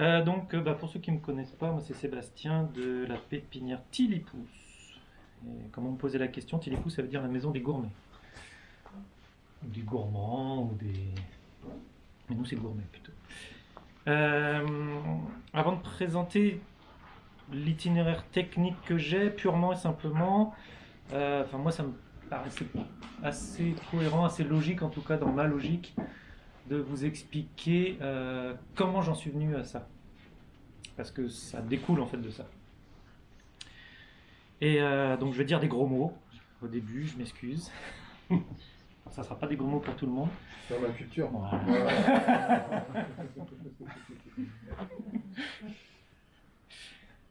Euh, donc, euh, bah, pour ceux qui ne me connaissent pas, moi c'est Sébastien de la pépinière Tilipous. Et comme on me posait la question, Tilipous ça veut dire la maison des gourmets. Ou des gourmands, ou des. Mais nous c'est gourmet plutôt. Euh, avant de présenter l'itinéraire technique que j'ai, purement et simplement, euh, enfin moi ça me paraissait assez cohérent, assez logique en tout cas dans ma logique, de vous expliquer euh, comment j'en suis venu à ça. Parce que ça découle en fait de ça. Et euh, donc je vais dire des gros mots au début, je m'excuse. ça ne sera pas des gros mots pour tout le monde. Sur la culture.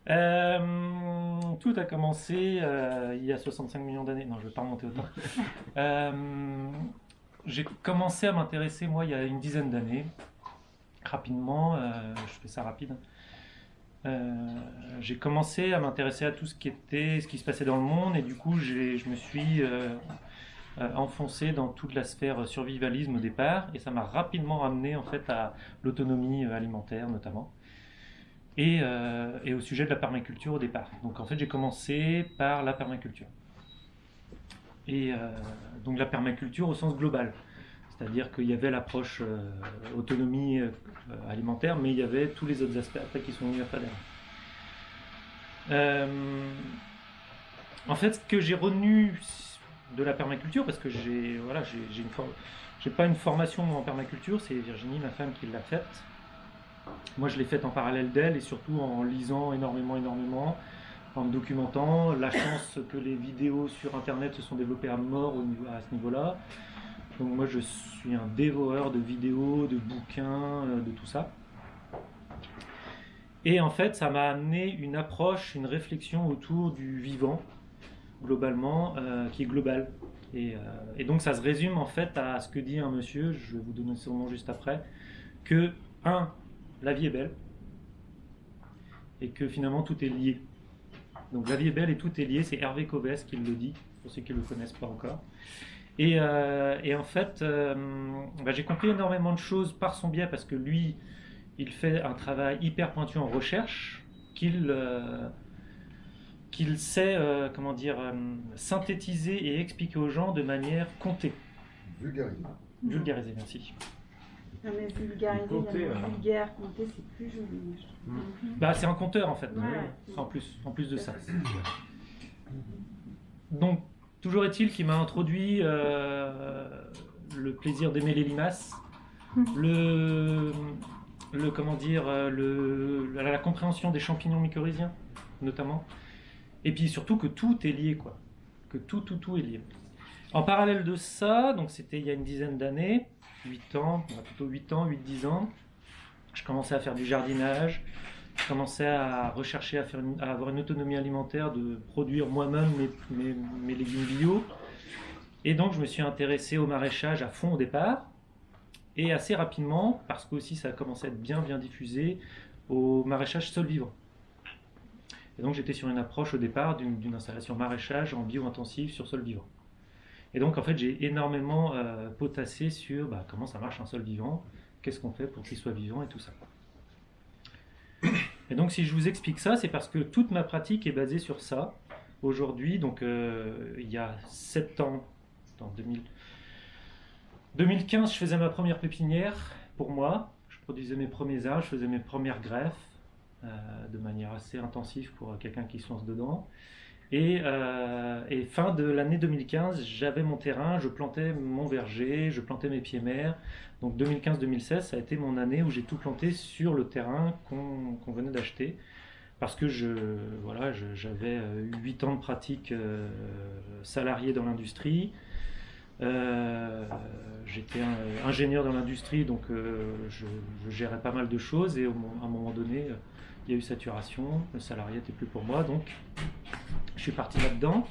Euh, tout a commencé euh, il y a 65 millions d'années. Non, je ne vais pas remonter autant. Euh, j'ai commencé à m'intéresser, moi, il y a une dizaine d'années. Rapidement, euh, je fais ça rapide. Euh, j'ai commencé à m'intéresser à tout ce qui était, ce qui se passait dans le monde, et du coup, je me suis euh, enfoncé dans toute la sphère survivalisme au départ, et ça m'a rapidement ramené en fait à l'autonomie alimentaire notamment, et, et au sujet de la permaculture au départ. Donc en fait, j'ai commencé par la permaculture. Et euh, donc la permaculture au sens global. C'est-à-dire qu'il y avait l'approche euh, autonomie euh, alimentaire, mais il y avait tous les autres aspects qui sont venus après derrière. En fait, ce que j'ai retenu de la permaculture, parce que j'ai voilà, j'ai pas une formation en permaculture, c'est Virginie, ma femme, qui l'a faite. Moi, je l'ai faite en parallèle d'elle et surtout en lisant énormément, énormément, en me documentant. La chance que les vidéos sur Internet se sont développées à mort au niveau, à ce niveau-là. Donc moi, je suis un dévoreur de vidéos, de bouquins, euh, de tout ça. Et en fait, ça m'a amené une approche, une réflexion autour du vivant, globalement, euh, qui est globale. Euh, et donc ça se résume en fait à ce que dit un monsieur, je vais vous donner son nom juste après, que, un, la vie est belle, et que finalement tout est lié. Donc la vie est belle et tout est lié, c'est Hervé Covès qui le dit, pour ceux qui ne le connaissent pas encore. Et, euh, et en fait, euh, bah, j'ai compris énormément de choses par son biais, parce que lui, il fait un travail hyper pointu en recherche, qu'il euh, qu'il sait comment dire, synthétiser et expliquer aux gens de manière comptée. Vulgarisé. Vulgariser, merci. Non mais vulgariser, Compter, la alors. vulgaire, compter, c'est plus joli. trouve. Bah, c'est un compteur en fait, Ouais. en plus, en plus de ça. Donc, toujours est-il qu'il m'a introduit euh, le plaisir d'aimer les limaces, le, le comment dire, euh, le, la, la compréhension des champignons mycorhiziens, notamment, et puis surtout que tout est lié, quoi, que tout, tout, tout est lié. En parallèle de ça, donc c'était il y a une dizaine d'années, 8 ans, plutôt 8 ans, 8-10 ans, je commençais à faire du jardinage, je commençais à rechercher à, avoir une autonomie alimentaire, de produire moi-même mes, mes- mes légumes bio. Et donc je me suis intéressé au maraîchage à fond au départ. Et assez rapidement, parce que aussi ça a commencé à être bien bien diffusé, au maraîchage sol vivant. Et donc j'étais sur une approche au départ d'une d'une installation maraîchage en bio-intensif sur sol vivant. Et donc en fait j'ai énormément euh, potassé sur bah, comment ça marche un sol vivant, qu'est-ce qu'on fait pour qu'il soit vivant et tout ça. Et donc si je vous explique ça, c'est parce que toute ma pratique est basée sur ça. Aujourd'hui, donc euh, il y a 7 ans, en 2000, 2015, je faisais ma première pépinière pour moi. Je produisais mes premiers arbres, je faisais mes premières greffes euh, de manière assez intensive pour quelqu'un qui se lance dedans. Et, euh, et fin de l'année 2015, j'avais mon terrain, je plantais mon verger, je plantais mes pieds mers. Donc 2015-2016, ça a été mon année où j'ai tout planté sur le terrain qu'on venait d'acheter. Parce que je, voilà, j'avais euh, eu 8 ans de pratique euh, salariée dans l'industrie. Euh, J'étais ingénieur dans l'industrie, donc euh, je, gérais pas mal de choses. Et à un moment donné, euh, il y a eu saturation, le salarié n'était plus pour moi, donc je suis parti là-dedans.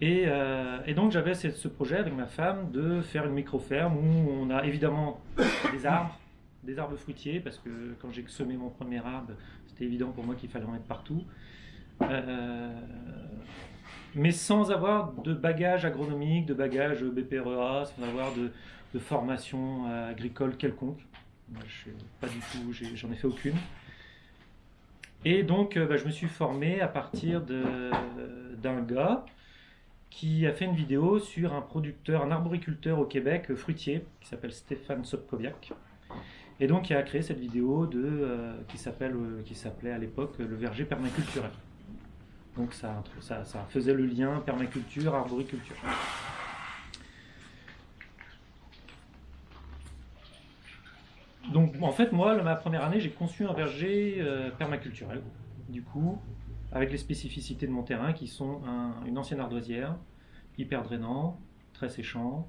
Et, euh, donc j'avais ce, projet avec ma femme de faire une micro-ferme où on a évidemment des arbres, des arbres fruitiers, parce que quand j'ai semé mon premier arbre, c'était évident pour moi qu'il fallait en mettre partout. Euh, mais sans avoir de bagage agronomique, de bagage BPREA, sans avoir de, formation euh, agricole quelconque. Moi, je suis pas du tout, j'en ai, fait aucune. Et donc, euh, bah, je me suis formé à partir d'un gars qui a fait une vidéo sur un producteur, un arboriculteur au Québec, euh, fruitier, qui s'appelle Stéphane Sopkoviak. Et donc, il a créé cette vidéo de, euh, qui s'appelait à l'époque le verger permaculturel. Donc, ça faisait le lien permaculture, arboriculture. Donc, en fait, moi, ma première année, j'ai conçu un verger euh, permaculturel. Du coup, avec les spécificités de mon terrain qui sont un- une ancienne ardoisière, hyper drainant, très séchant,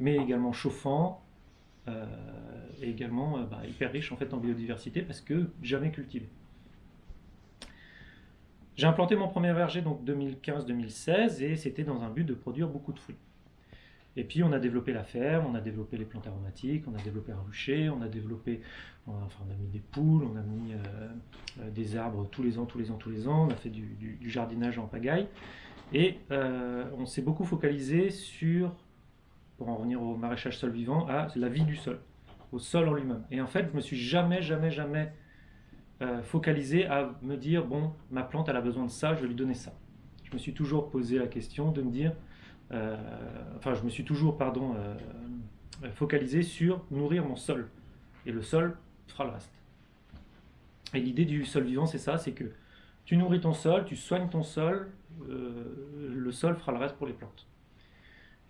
mais également chauffant, euh, et également euh, bah, hyper riche en fait en biodiversité parce que jamais cultivé. J'ai implanté mon premier verger donc 2015-2016 et c'était dans un but de produire beaucoup de fruits. Et puis on a développé la ferme, on a développé les plantes aromatiques, on a développé un rucher, on a développé, enfin, on a mis des poules, on a mis euh, euh, des arbres tous les ans, tous les ans, tous les ans, on a fait du, jardinage en pagaille. Et euh, on s'est beaucoup focalisé sur, pour en revenir au maraîchage sol vivant, à la vie du sol, au sol en lui-même. Et en fait, je me suis jamais, jamais, jamais focalisé à me dire, bon, ma plante, elle a besoin de ça, je vais lui donner ça. Je me suis toujours posé la question de me dire, enfin, je me suis toujours, pardon, euh, focalisé sur nourrir mon sol. Et le sol fera le reste. Et l'idée du sol vivant, c'est ça, c'est que tu nourris ton sol, tu soignes ton sol, euh, le sol fera le reste pour les plantes.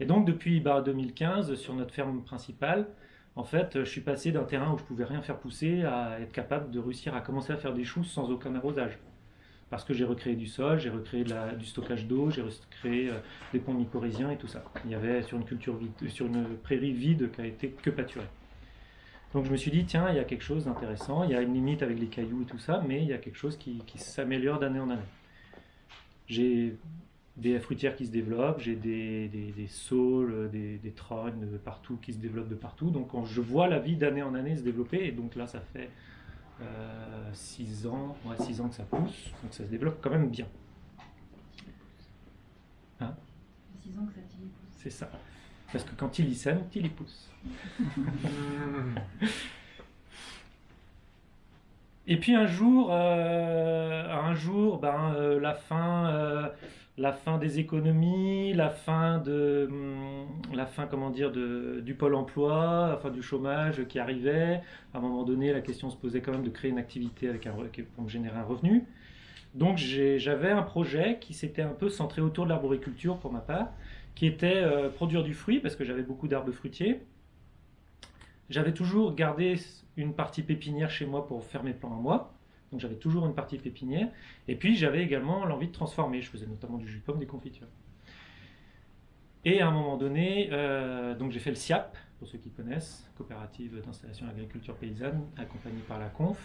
Et donc depuis bah, 2015, sur notre ferme principale, en fait, je suis passé d'un terrain où je pouvais rien faire pousser à être capable de réussir à commencer à faire des choux sans aucun arrosage. Parce que j'ai recréé du sol, j'ai recréé du stockage d'eau, j'ai recréé euh, des ponts mycorhiziens et tout ça. Il y avait sur une culture vide, sur une prairie vide qui a été que pâturée. Donc je me suis dit, tiens, il y a quelque chose d'intéressant, il y a une limite avec les cailloux et tout ça, mais il y a quelque chose qui, s'améliore d'année en année. J'ai des fruitières qui se développent, j'ai des saules, des, des trognes de partout qui se développent de partout. Donc quand je vois la vie d'année en année se développer, et donc là ça fait 6 ans, ouais, six ans que ça pousse, donc ça se développe quand même bien. 6 ans que ça pousse. C'est ça. Parce que quand il y sème, il y pousse. Et puis un jour, euh, un jour, ben, euh, la fin, euh, la fin des économies, la fin de, hum, la fin, comment dire, de, du pôle emploi, enfin du chômage qui arrivait. À un moment donné, la question se posait quand même de créer une activité pour me générer un revenu. Donc j'avais un projet qui s'était un peu centré autour de l'arboriculture pour ma part, qui était euh, produire du fruit parce que j'avais beaucoup d'arbres fruitiers. J'avais toujours gardé une partie pépinière chez moi pour faire mes plants à moi. Donc j'avais toujours une partie pépinière. Et puis j'avais également l'envie de transformer. Je faisais notamment du jus de pomme, des confitures. Et à un moment donné, euh, donc j'ai fait le SIAP, pour ceux qui connaissent, coopérative d'installation agriculture paysanne, accompagnée par la Conf.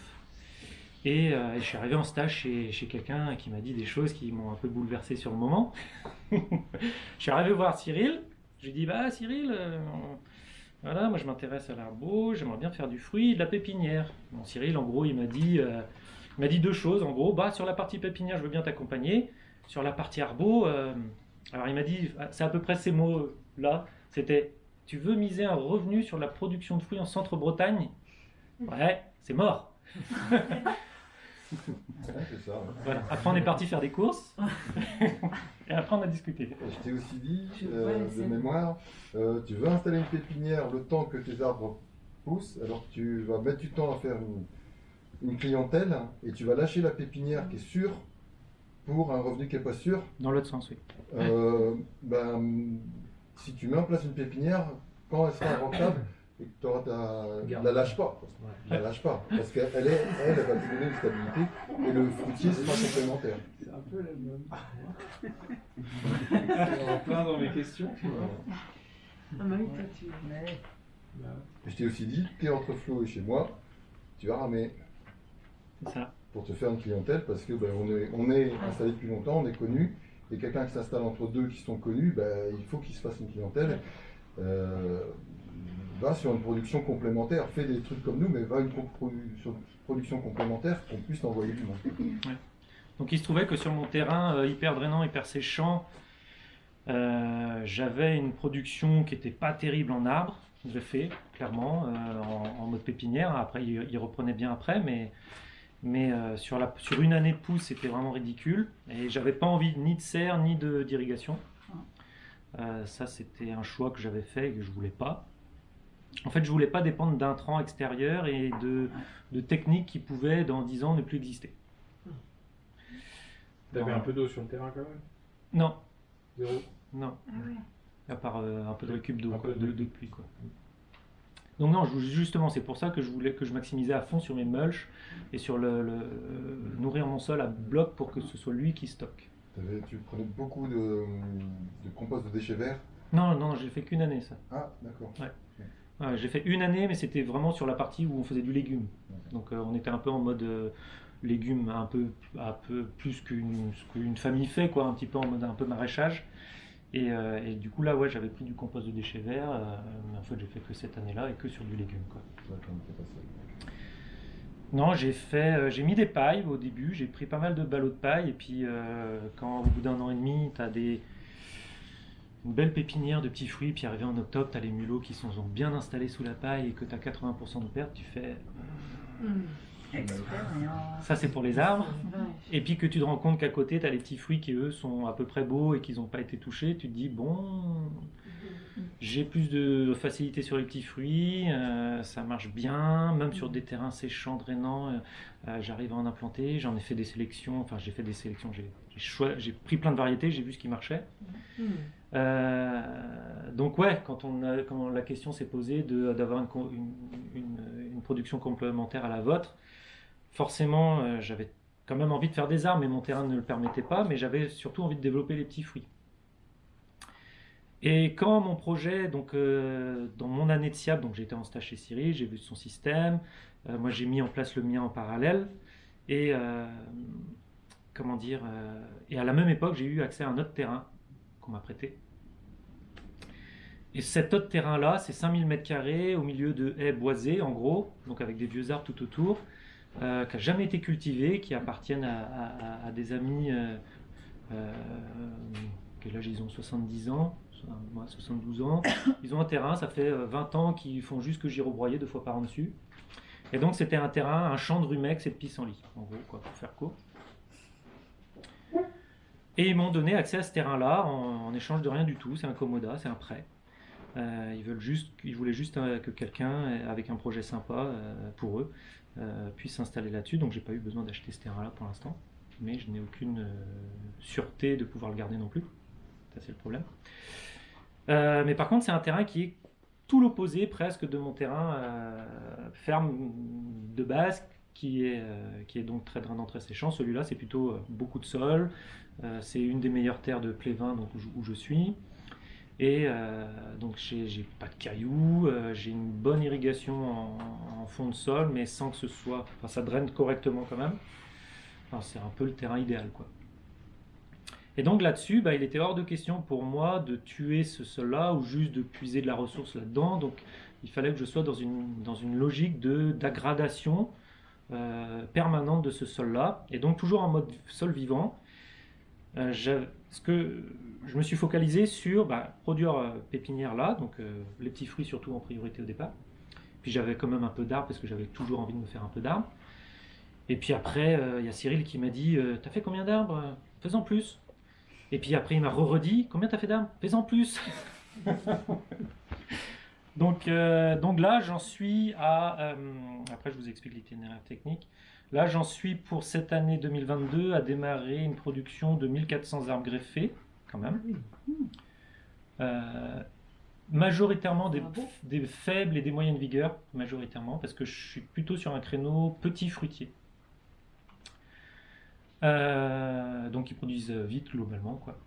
Et, euh, je suis arrivé en stage chez, quelqu'un qui m'a dit des choses qui m'ont un peu bouleversé sur le moment. je suis arrivé voir Cyril. Je lui ai dit Bah, Cyril, euh, voilà, moi je m'intéresse à l'arbre, j'aimerais bien faire du fruit de la pépinière. Bon, Cyril, en gros, il m'a dit, m'a dit deux choses. En gros, bah, sur la partie pépinière, je veux bien t'accompagner. Sur la partie arbo, alors il m'a dit, c'est à peu près ces mots-là. C'était Tu veux miser un revenu sur la production de fruits en centre-Bretagne? Ouais, c'est mort. Ouais, ça. Voilà. Après, on est parti faire des courses. et après, on a discuté. Je t'ai aussi dit, euh, de mémoire, euh, tu veux installer une pépinière le temps que tes arbres poussent, alors tu vas mettre du temps à faire une, une clientèle et tu vas lâcher la pépinière qui est sûre pour un revenu qui n'est pas sûr. Dans l'autre sens, oui. Euh, ben, si tu mets en place une pépinière, quand elle sera rentable, et que t'auras ta... Garde. la lâche pas. La lâche pas. Parce qu'elle est, elle, elle va te donner une stabilité et le fruitier sera complémentaire. C'est un peu la même. C'est en plein dans mes questions. tu vois. Ah, bah tu. Je t'ai aussi dit, tu es entre Flo et chez moi, tu vas ramer C'est ça. Pour te faire une clientèle parce que ben, on, est, installé depuis longtemps, on est connu. Et quelqu'un qui s'installe entre deux qui sont connus, ben, il faut qu'il se fasse une clientèle. Euh, va sur une production complémentaire, fais des trucs comme nous, mais va une sur une production complémentaire qu'on puisse t'envoyer du monde. Donc il se trouvait que sur mon terrain euh, hyper drainant, hyper séchant, euh, j'avais une production qui n'était pas terrible en arbres, je l'ai fait, clairement, en, mode pépinière. Après, il reprenait bien après, mais, mais euh, sur, la, sur une année de pousse, c'était vraiment ridicule. Et j'avais pas envie ni de serre, ni de- d'irrigation. Euh, ça, c'était un choix que j'avais fait et que je voulais pas. En fait, je voulais pas dépendre d'intrants extérieurs et de, de techniques qui pouvaient, dans 10 ans, ne plus exister. T'avais un peu d'eau sur le terrain quand même? Non, Zéro? Non. Ah ouais. À part euh, un peu de récup d'eau, Un quoi, peu de, de- de pluie. Quoi. Donc non, justement, c'est pour ça que je voulais que je maximisais à fond sur mes mulch et sur le, le- euh, nourrir mon sol à bloc pour que ce soit lui qui stocke. Tu prenais beaucoup de, de compost de déchets verts? Non, non, j'ai fait qu'une année ça. Ah, d'accord. Ouais, j'ai fait une année, mais c'était vraiment sur la partie où on faisait du légume. Donc euh, on était un peu en mode euh, légumes, un peu, un peu plus qu'une famille fait, quoi, un petit peu en mode un peu maraîchage. Et, euh, et du coup là, ouais, j'avais pris du compost de déchets verts, euh, mais en fait j'ai fait que cette année-là et que sur du légume, quoi. Non, j'ai fait, euh, j'ai mis des pailles au début, j'ai pris pas mal de ballots de paille, et puis euh, quand au bout d'un an et demi, tu as des, une belle pépinière de petits fruits, puis arrivé en octobre, tu as les mulots qui sont, sont bien installés sous la paille et que tu as 80% de perte, tu fais Expérience. Ça c'est pour les arbres. Et puis que tu te rends compte qu'à côté, tu as les petits fruits qui eux sont à peu près beaux et qu'ils n'ont pas été touchés, tu te dis bon, j'ai plus de facilité sur les petits fruits, euh, ça marche bien, même sur des terrains séchants, drainants, euh, euh, j'arrive à en implanter, j'en ai fait des sélections, enfin j'ai fait des sélections, j'ai pris plein de variétés, j'ai vu ce qui marchait. Euh, donc ouais, quand, on a- quand la question s'est posée d'avoir une, co- une- une- une production complémentaire à la vôtre, forcément euh, j'avais quand même envie de faire des arbres, mais mon terrain ne le permettait pas, mais j'avais surtout envie de développer les petits fruits. Et quand mon projet, donc euh, dans mon année de SIAP, donc j'étais en stage chez Cyril, j'ai vu son système, euh, moi j'ai mis en place le mien en parallèle, et comment dire, et à la même époque j'ai eu accès à un autre terrain qu'on m'a prêté. Et cet autre terrain-là, c'est 5000 m2 au milieu de haies boisées, en gros, donc avec des vieux arbres tout autour, euh, qui n'a jamais été cultivé, qui appartiennent à, à- à- à des amis, euh, euh, quel âge ils ont? 70 ans, moi 72 ans. Ils ont un terrain, ça fait euh, 20 ans qu'ils font juste que girobroyer deux fois par an dessus. Et donc c'était un terrain, un champ de rumex et de pissenlit, en gros, quoi, pour faire court. Et ils m'ont donné accès à ce terrain-là en, en échange de rien du tout. C'est un commoda, c'est un prêt. Euh, ils, veulent juste, ils voulaient juste euh, que quelqu'un euh, avec un projet sympa euh, pour eux euh, puisse s'installer là-dessus. Donc j'ai pas eu besoin d'acheter ce terrain-là pour l'instant. Mais je n'ai aucune euh, sûreté de pouvoir le garder non plus. Ça c'est le problème. Euh, mais par contre c'est un terrain qui est tout l'opposé presque de mon terrain euh, ferme de base qui est, euh, qui est donc très drainant, très séchant. Celui-là c'est plutôt euh, beaucoup de sol. Euh, c'est une des meilleures terres de Plévin donc, où je suis. Et euh, donc j'ai pas de cailloux, euh, j'ai une bonne irrigation en, fond de sol, mais sans que ce soit... Enfin ça draine correctement quand même. C'est un peu le terrain idéal quoi. Et donc là-dessus, bah, il était hors de question pour moi de tuer ce sol-là ou juste de puiser de la ressource là-dedans. Donc il fallait que je sois dans une, dans une logique d'aggradation euh, permanente de ce sol-là. Et donc toujours en mode sol vivant. Euh, j'avais- ce que je me suis focalisé sur bah, produire euh, pépinière là, donc euh, les petits fruits surtout en priorité au départ. Puis j'avais quand même un peu d'arbres parce que j'avais toujours envie de me faire un peu d'arbres. Et puis après, il y a Cyril qui m'a dit T'as fait combien d'arbres? Fais-en plus. Et puis après, il m'a re-redit Combien t'as fait d'arbres? Fais-en plus. donc, donc là, j'en suis à. après, je vous explique l'itinéraire technique. Là, j'en suis pour cette année 2022 à démarrer une production de 1400 arbres greffés, quand même. Euh, majoritairement des, faibles et des moyennes vigueurs, majoritairement, parce que je suis plutôt sur un créneau petit fruitier. Euh, donc ils produisent vite globalement, quoi.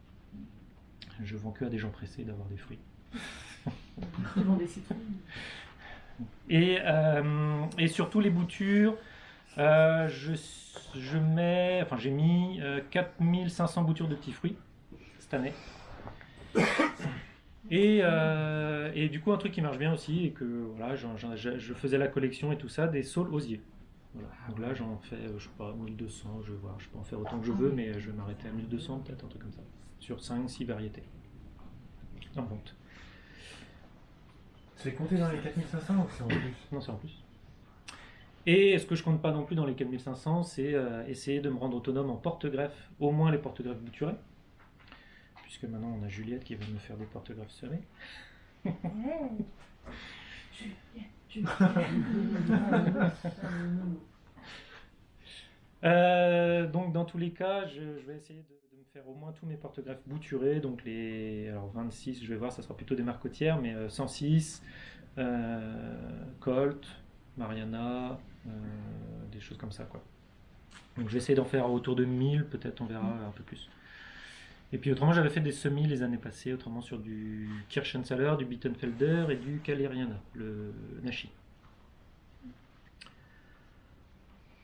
Je vends que à des gens pressés d'avoir des fruits. Ils vendent des citrons. Et, euh, et surtout les boutures, euh, je, je mets, enfin j'ai mis euh, 4500 boutures de petits fruits cette année. Et, euh, et du coup un truc qui marche bien aussi et que voilà, je, je faisais la collection et tout ça des saules osiers. Voilà. Donc là j'en fais, euh, je sais pas, 1200, je vais voir, je peux en faire autant que je veux, mais je vais m'arrêter à 1200 peut-être, un truc comme ça, sur 5-6 variétés en vente. C'est compté dans les 4500 ou c'est en plus? Non, c'est en plus. Et ce que je compte pas non plus dans les 4500, c'est euh, essayer de me rendre autonome en porte-greffe, au moins les porte-greffes bouturés. Puisque maintenant on a Juliette qui va me faire des porte-greffes serrés. Euh, donc dans tous les cas, je, je vais essayer de, de me faire au moins tous mes porte-greffes bouturés. Donc les alors 26, je vais voir, ça sera plutôt des marcotières, mais euh, 106, euh, Colt, Mariana, euh, des choses comme ça quoi. Donc je vais essayer d'en faire autour de 1000, peut-être on verra un peu plus. Et puis autrement, j'avais fait des semis les années passées, autrement sur du Kirchenthaler, du Bittenfelder et du Caleriana, le Nashi.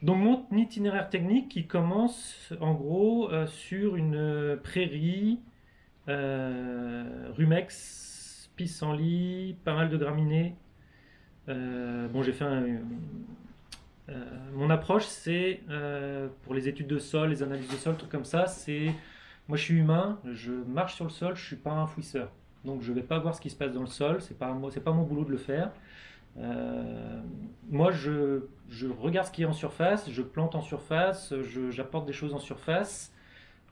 Donc mon itinéraire technique qui commence en gros euh, sur une euh, prairie, euh, rumex, pissenlit, pas mal de graminées. Euh, bon, j'ai fait un, euh, mon approche, c'est euh, pour les études de sol, les analyses de sol, trucs comme ça. C'est moi, je suis humain, je marche sur le sol, je suis pas un fouisseur. Donc, je vais pas voir ce qui se passe dans le sol. Moi, c'est pas mon boulot de le faire. Euh, moi, je, regarde ce qui est en surface, je plante en surface, j'apporte des choses en surface.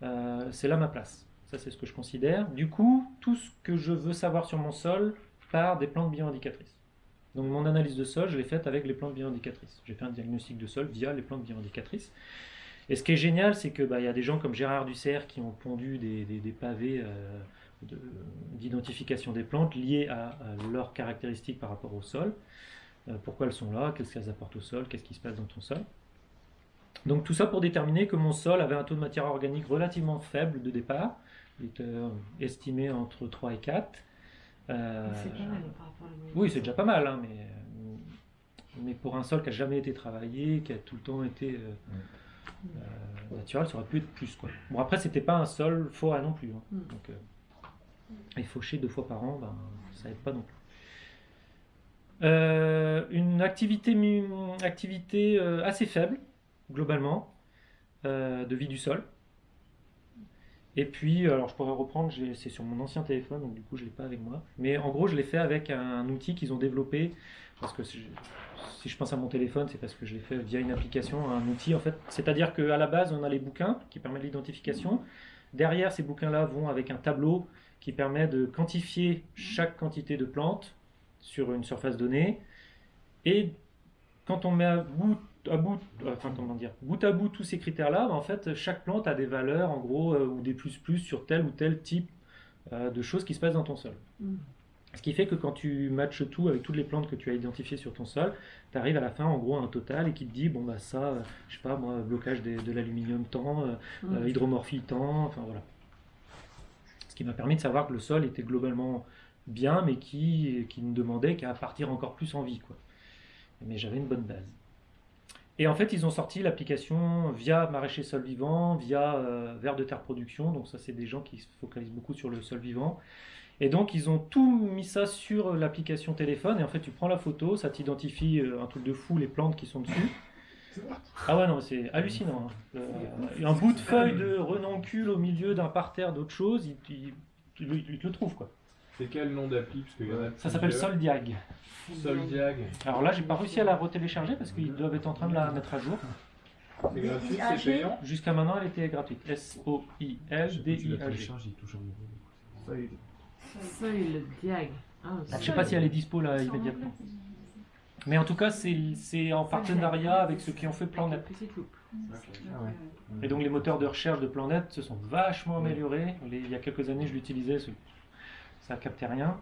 Euh, c'est là ma place. Ça, c'est ce que je considère. Du coup, tout ce que je veux savoir sur mon sol part des plantes bioindicatrices. Donc, mon analyse de sol, je l'ai faite avec les plantes bioindicatrices. J'ai fait un diagnostic de sol via les plantes bioindicatrices. Et ce qui est génial, c'est que bah, y a des gens comme Gérard Dussert qui ont pondu des, des- pavés euh, de- d'identification des plantes liées à, à leurs caractéristiques par rapport au sol. Euh, pourquoi elles sont là, qu'est-ce qu'elles apportent au sol, qu'est-ce qui se passe dans ton sol? Donc tout ça pour déterminer que mon sol avait un taux de matière organique relativement faible de départ. Il était euh, estimé entre 3 et 4. Euh, C'est pas mal par rapport à la moyenne. oui, c'est déjà pas mal, hein, mais, euh, mais pour un sol qui a jamais été travaillé, qui a tout le temps été euh, euh, naturel, ça aurait pu être plus. Quoi. Bon, après, c'était pas un sol forêt non plus. hein. Mm. Donc, et faucher deux fois par an, ben, ça aide pas non plus. Une activité, assez faible, globalement, de vie du sol. Et puis, alors je pourrais reprendre, c'est sur mon ancien téléphone, donc du coup je l'ai pas avec moi. Mais en gros, je l'ai fait avec un outil qu'ils ont développé, parce que si je pense à mon téléphone, c'est parce que je l'ai fait via une application, un outil en fait. C'est-à-dire qu'à la base, on a les bouquins qui permettent l'identification. Derrière, ces bouquins-là vont avec un tableau qui permet de quantifier chaque quantité de plantes sur une surface donnée. Et quand on met à bout, à bout, enfin, comment dire, bout à bout tous ces critères-là, ben, en fait, chaque plante a des valeurs, en gros, euh, ou des plus-plus sur tel ou tel type euh, de choses qui se passent dans ton sol. Mm. Ce qui fait que quand tu matches tout avec toutes les plantes que tu as identifiées sur ton sol, tu arrives à la fin, en gros, à un total et qui te dit, bon, bah ça, euh, je sais pas, moi, blocage de l'aluminium tant, euh, Mm. euh, hydromorphie tant, enfin voilà. Ce qui m'a permis de savoir que le sol était globalement bien, mais qui, qui ne demandait qu'à partir encore plus en vie, quoi. Mais j'avais une bonne base. Et en fait, ils ont sorti l'application via Maraîcher Sol Vivant, via euh, Vers de Terre Production. Donc ça, c'est des gens qui se focalisent beaucoup sur le sol vivant. Et donc, ils ont tout mis ça sur l'application téléphone. Et en fait, tu prends la photo, ça t'identifie euh, un truc de fou, les plantes qui sont dessus. Ah ouais, non, c'est hallucinant. hein. Un bout de feuille de renoncule au milieu d'un parterre d'autre chose, il- il te le trouve, quoi. C'est quel nom d'appli Parce qu'il y en a Ça s'appelle. Soldiag. Soldiag. Alors là, j'ai pas réussi à la retélécharger parce qu'ils doivent être en train de la mettre à jour. C'est gratuit, c'est payant Jusqu'à maintenant, elle était gratuite. S-O-I-L-D-I-A-G. télécharges, il touche un euro. Soil Diag. Ah, Je sais pas si elle est dispo là immédiatement. Mais en tout cas, c'est en partenariat avec ceux qui ont fait Planet. Ah ouais. Et donc les moteurs de recherche de Planet se sont vachement améliorés. Les- il y a quelques années, je l'utilisais, ça captait rien.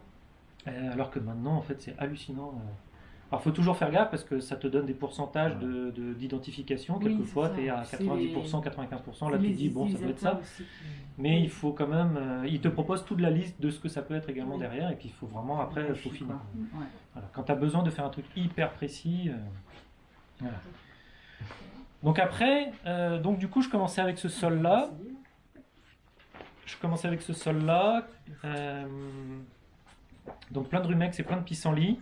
Euh, alors que maintenant, en fait, c'est hallucinant. euh. Alors, faut toujours faire gaffe parce que ça te donne des pourcentages de- de- d'identification. Oui, Quelquefois, tu es à C'est 90%, les- 95%. Là, tu dis, bon, ça doit être ça. aussi Mais il faut quand même. euh, il te propose toute la liste de ce que ça peut être également Oui. derrière. Et puis, il faut vraiment après pas. Ouais. Voilà. Quand tu as besoin de faire un truc hyper précis. euh, voilà. Donc après, euh, donc du coup, je commençais avec ce sol-là. Je commençais avec ce sol-là. euh, donc plein de rumex et plein de pissenlits.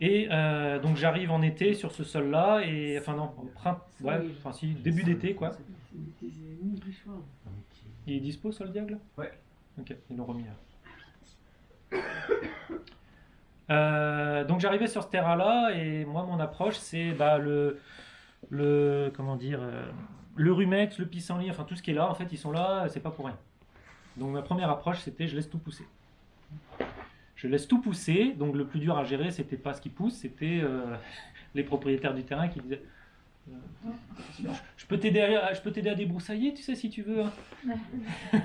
Et euh, donc j'arrive en été sur ce sol-là. Et enfin non, en printemps. Ouais, Oui. enfin si, début d'été quoi. Il est dispo, Sol Diable? Ouais. Ok, ils l'ont remis là. Euh, donc j'arrivais sur ce terrain-là et moi mon approche c'est bah, le, le comment dire euh, le rumex, le pissenlit, enfin tout ce qui est là en fait ils sont là, c'est pas pour rien. Donc ma première approche c'était je laisse tout pousser. Je laisse tout pousser, donc le plus dur à gérer c'était pas ce qui pousse, c'était euh, les propriétaires du terrain qui disaient euh, je peux t'aider à, je peux t'aider à débroussailler, tu sais si tu veux. hein.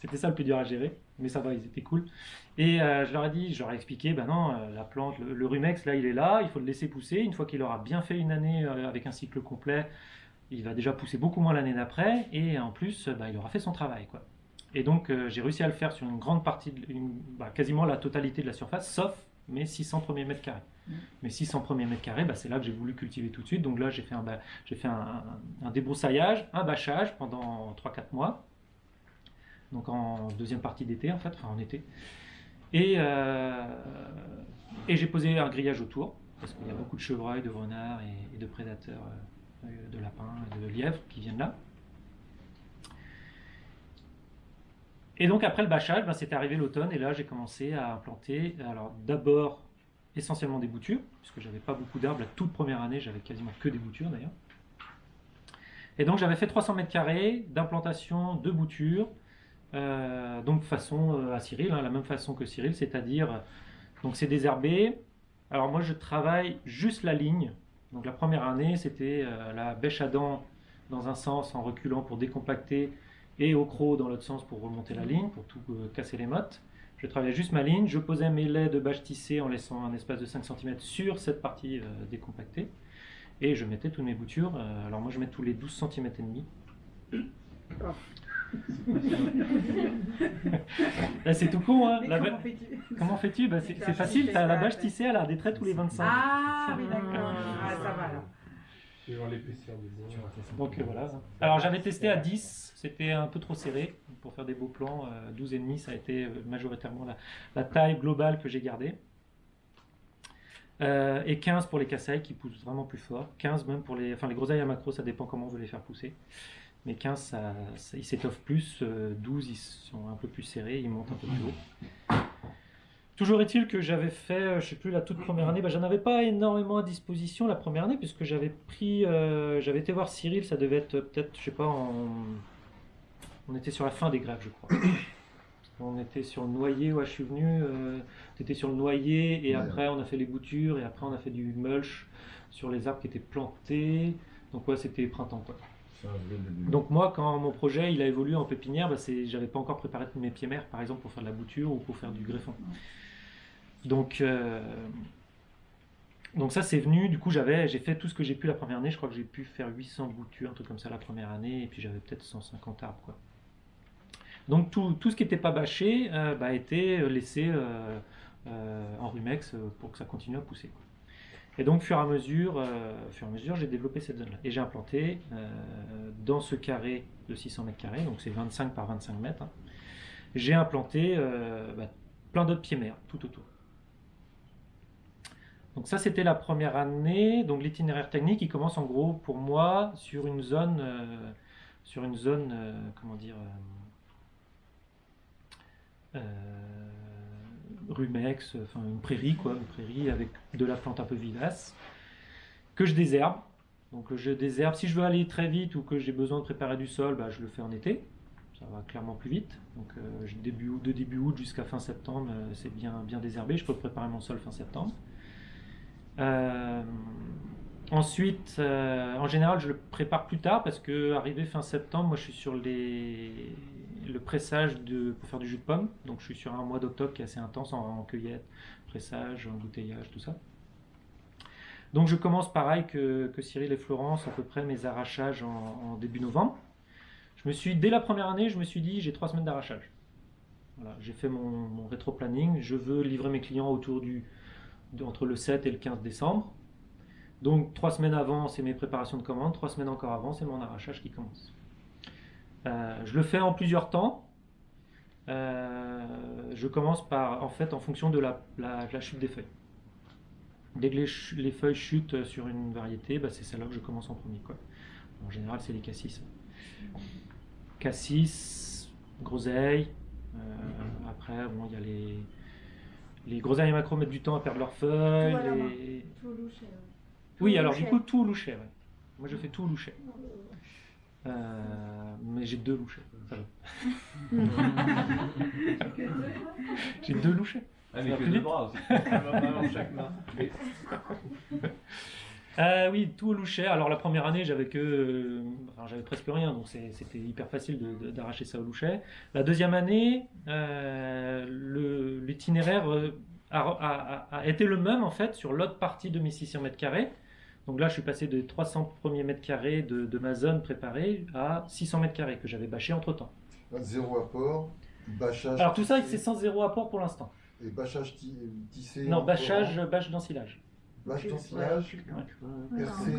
C'était ça le plus dur à gérer, mais ça va, ils étaient cool. Et euh, je leur ai dit, je leur ai expliqué, ben non, euh, la plante, le, le rumex, là, il est là, il faut le laisser pousser. Une fois qu'il aura bien fait une année euh, avec un cycle complet, il va déjà pousser beaucoup moins l'année d'après, et en plus, bah, il aura fait son travail, quoi. Et donc, j'ai réussi à le faire sur une grande partie, de, une- bah, quasiment la totalité de la surface, sauf mes 600 premiers mètres carrés. Mes 600 premiers mètres carrés, bah, c'est là que j'ai voulu cultiver tout de suite. Donc là, j'ai fait un, ba- j'ai fait un, un- un débroussaillage, un bâchage pendant 3-4 mois. Donc en deuxième partie d'été, en fait, enfin en été. Et, euh, et j'ai posé un grillage autour, parce qu'il y a beaucoup de chevreuils, de renards et, de prédateurs, euh, de lapins et de lièvres qui viennent là. Et donc après le bâchage, ben, c'était arrivé l'automne, et là j'ai commencé à implanter, alors d'abord essentiellement des boutures, puisque j'avais pas beaucoup d'arbres, la toute première année j'avais quasiment que des boutures d'ailleurs. Et donc j'avais fait 300 mètres carrés d'implantation de boutures, euh, donc façon euh, à Cyril, hein, la même façon que Cyril, c'est-à-dire, donc c'est désherbé. Alors moi je travaille juste la ligne. Donc la première année c'était euh, la bêche à dents dans un sens en reculant pour décompacter et au croc dans l'autre sens pour remonter la ligne, pour tout euh, casser les mottes. Je travaillais juste ma ligne, je posais mes laits de bâche tissée en laissant un espace de 5 cm sur cette partie euh, décompactée. Et je mettais toutes mes boutures. euh, alors moi je mets tous les 12 cm et demi. Là, c'est tout con, hein la comment ba- fais-tu Comment fais-tu bah, C'est facile, t'as la bâche tissée, elle a des traits tous les 25. Ah oui, d'accord. Ah. Ah, ça va alors. Donc euh, voilà. Alors j'avais testé à 10, c'était un peu trop serré pour faire des beaux plans. euh, 12,5, ça a été euh, majoritairement la, la taille globale que j'ai gardée. Euh, et 15 pour les cassailles qui poussent vraiment plus fort. 15 même pour les, enfin les groseilles à macro, ça dépend comment on veut les faire pousser. Mais 15, ça, ça- ils s'étoffent plus. euh, 12, ils sont un peu plus serrés, ils montent un peu plus haut. Toujours est-il que j'avais fait, euh, je sais plus, la toute première année, bah, j'en avais pas énormément à disposition la première année, puisque j'avais pris, euh, j'avais été voir Cyril, ça devait être euh, peut-être, je sais pas, en... on était sur la fin des grèves, je crois. On était sur le noyer, ouais, je suis venu, euh, t'étais sur le noyer, et Ouais. après on a fait les boutures, et après on a fait du mulch sur les arbres qui étaient plantés. Donc ouais, c'était printemps quoi. Donc moi, quand mon projet il a évolué en pépinière, bah, j'avais pas encore préparé mes pieds mères, par exemple, pour faire de la bouture ou pour faire du greffon. Donc, euh, donc ça c'est venu. Du coup, j'avais, j'ai fait tout ce que j'ai pu la première année. Je crois que j'ai pu faire 800 boutures, un truc comme ça la première année, et puis j'avais peut-être 150 arbres quoi. Donc tout, tout ce qui n'était pas bâché euh, bah, été laissé euh, euh, en rumex pour que ça continue à pousser. Et donc, fur et à mesure, euh, fur et à mesure, j'ai développé cette zone-là. Et j'ai implanté euh, dans ce carré de 600 mètres carrés, donc c'est 25 par 25 mètres, hein, j'ai implanté euh, bah, plein d'autres pieds mères tout autour. Donc ça, c'était la première année. Donc l'itinéraire technique, il commence en gros pour moi sur une zone, sur une zone, comment dire, rumex, enfin une prairie quoi, une prairie avec de la plante un peu vivace que je désherbe. Donc je désherbe. Si je veux aller très vite ou que j'ai besoin de préparer du sol, bah, je le fais en été. Ça va clairement plus vite. Donc euh, de début août jusqu'à fin septembre, euh, c'est bien, bien désherbé. Je peux préparer mon sol fin septembre. Euh, ensuite, en général, je le prépare plus tard parce que arrivé fin septembre, moi je suis sur les, le pressage pour faire du jus de pomme. Donc je suis sur un mois d'octobre qui est assez intense en, cueillette, pressage, embouteillage, tout ça. Donc je commence pareil que, que Cyril et Florence, à peu près mes arrachages en, début novembre. Je me suis, dès la première année, je me suis dit j'ai trois semaines d'arrachage. Voilà, j'ai fait mon, mon rétro-planning. Je veux livrer mes clients autour du, entre le 7 et le 15 décembre. Donc trois semaines avant, c'est mes préparations de commandes. Trois semaines encore avant, c'est mon arrachage qui commence. Euh, je le fais en plusieurs temps. Euh, je commence par, en fait, en fonction de la, la- la chute des feuilles. Dès que les, feuilles chutent sur une variété, bah, c'est celle-là que je commence en premier. Quoi. En général, c'est les cassis. Cassis, groseille. euh, après, bon, il y a les, les gros araignées macro mettent du temps à perdre leurs feuilles. Tout à la main. les- Tout louché. ouais. Oui, Tout alors du coup, tout au louchet. ouais. Moi, je fais tout au louchet. Euh, mais j'ai deux louchets. ça va. j'ai deux louchets. Ah, mais que deux bras aussi. Chaque main. Euh, oui, tout au louchet. Alors la première année, j'avais que, euh, enfin, j'avais presque rien, donc c'était hyper facile de- de- d'arracher ça au louchet. La deuxième année, euh, l'itinéraire a, a- a- a été le même en fait sur l'autre partie de mes 600 mètres carrés. Donc là, je suis passé des 300 premiers mètres carrés de, de ma zone préparée à 600 mètres carrés que j'avais bâché entre temps. Zéro apport, bâchage. Alors tout ça, c'est sans zéro apport pour l'instant. Et bâchage ti- tissé. Non, bâchage, bâche d'ensilage. Bâche d'ensilage, Ouais, percé.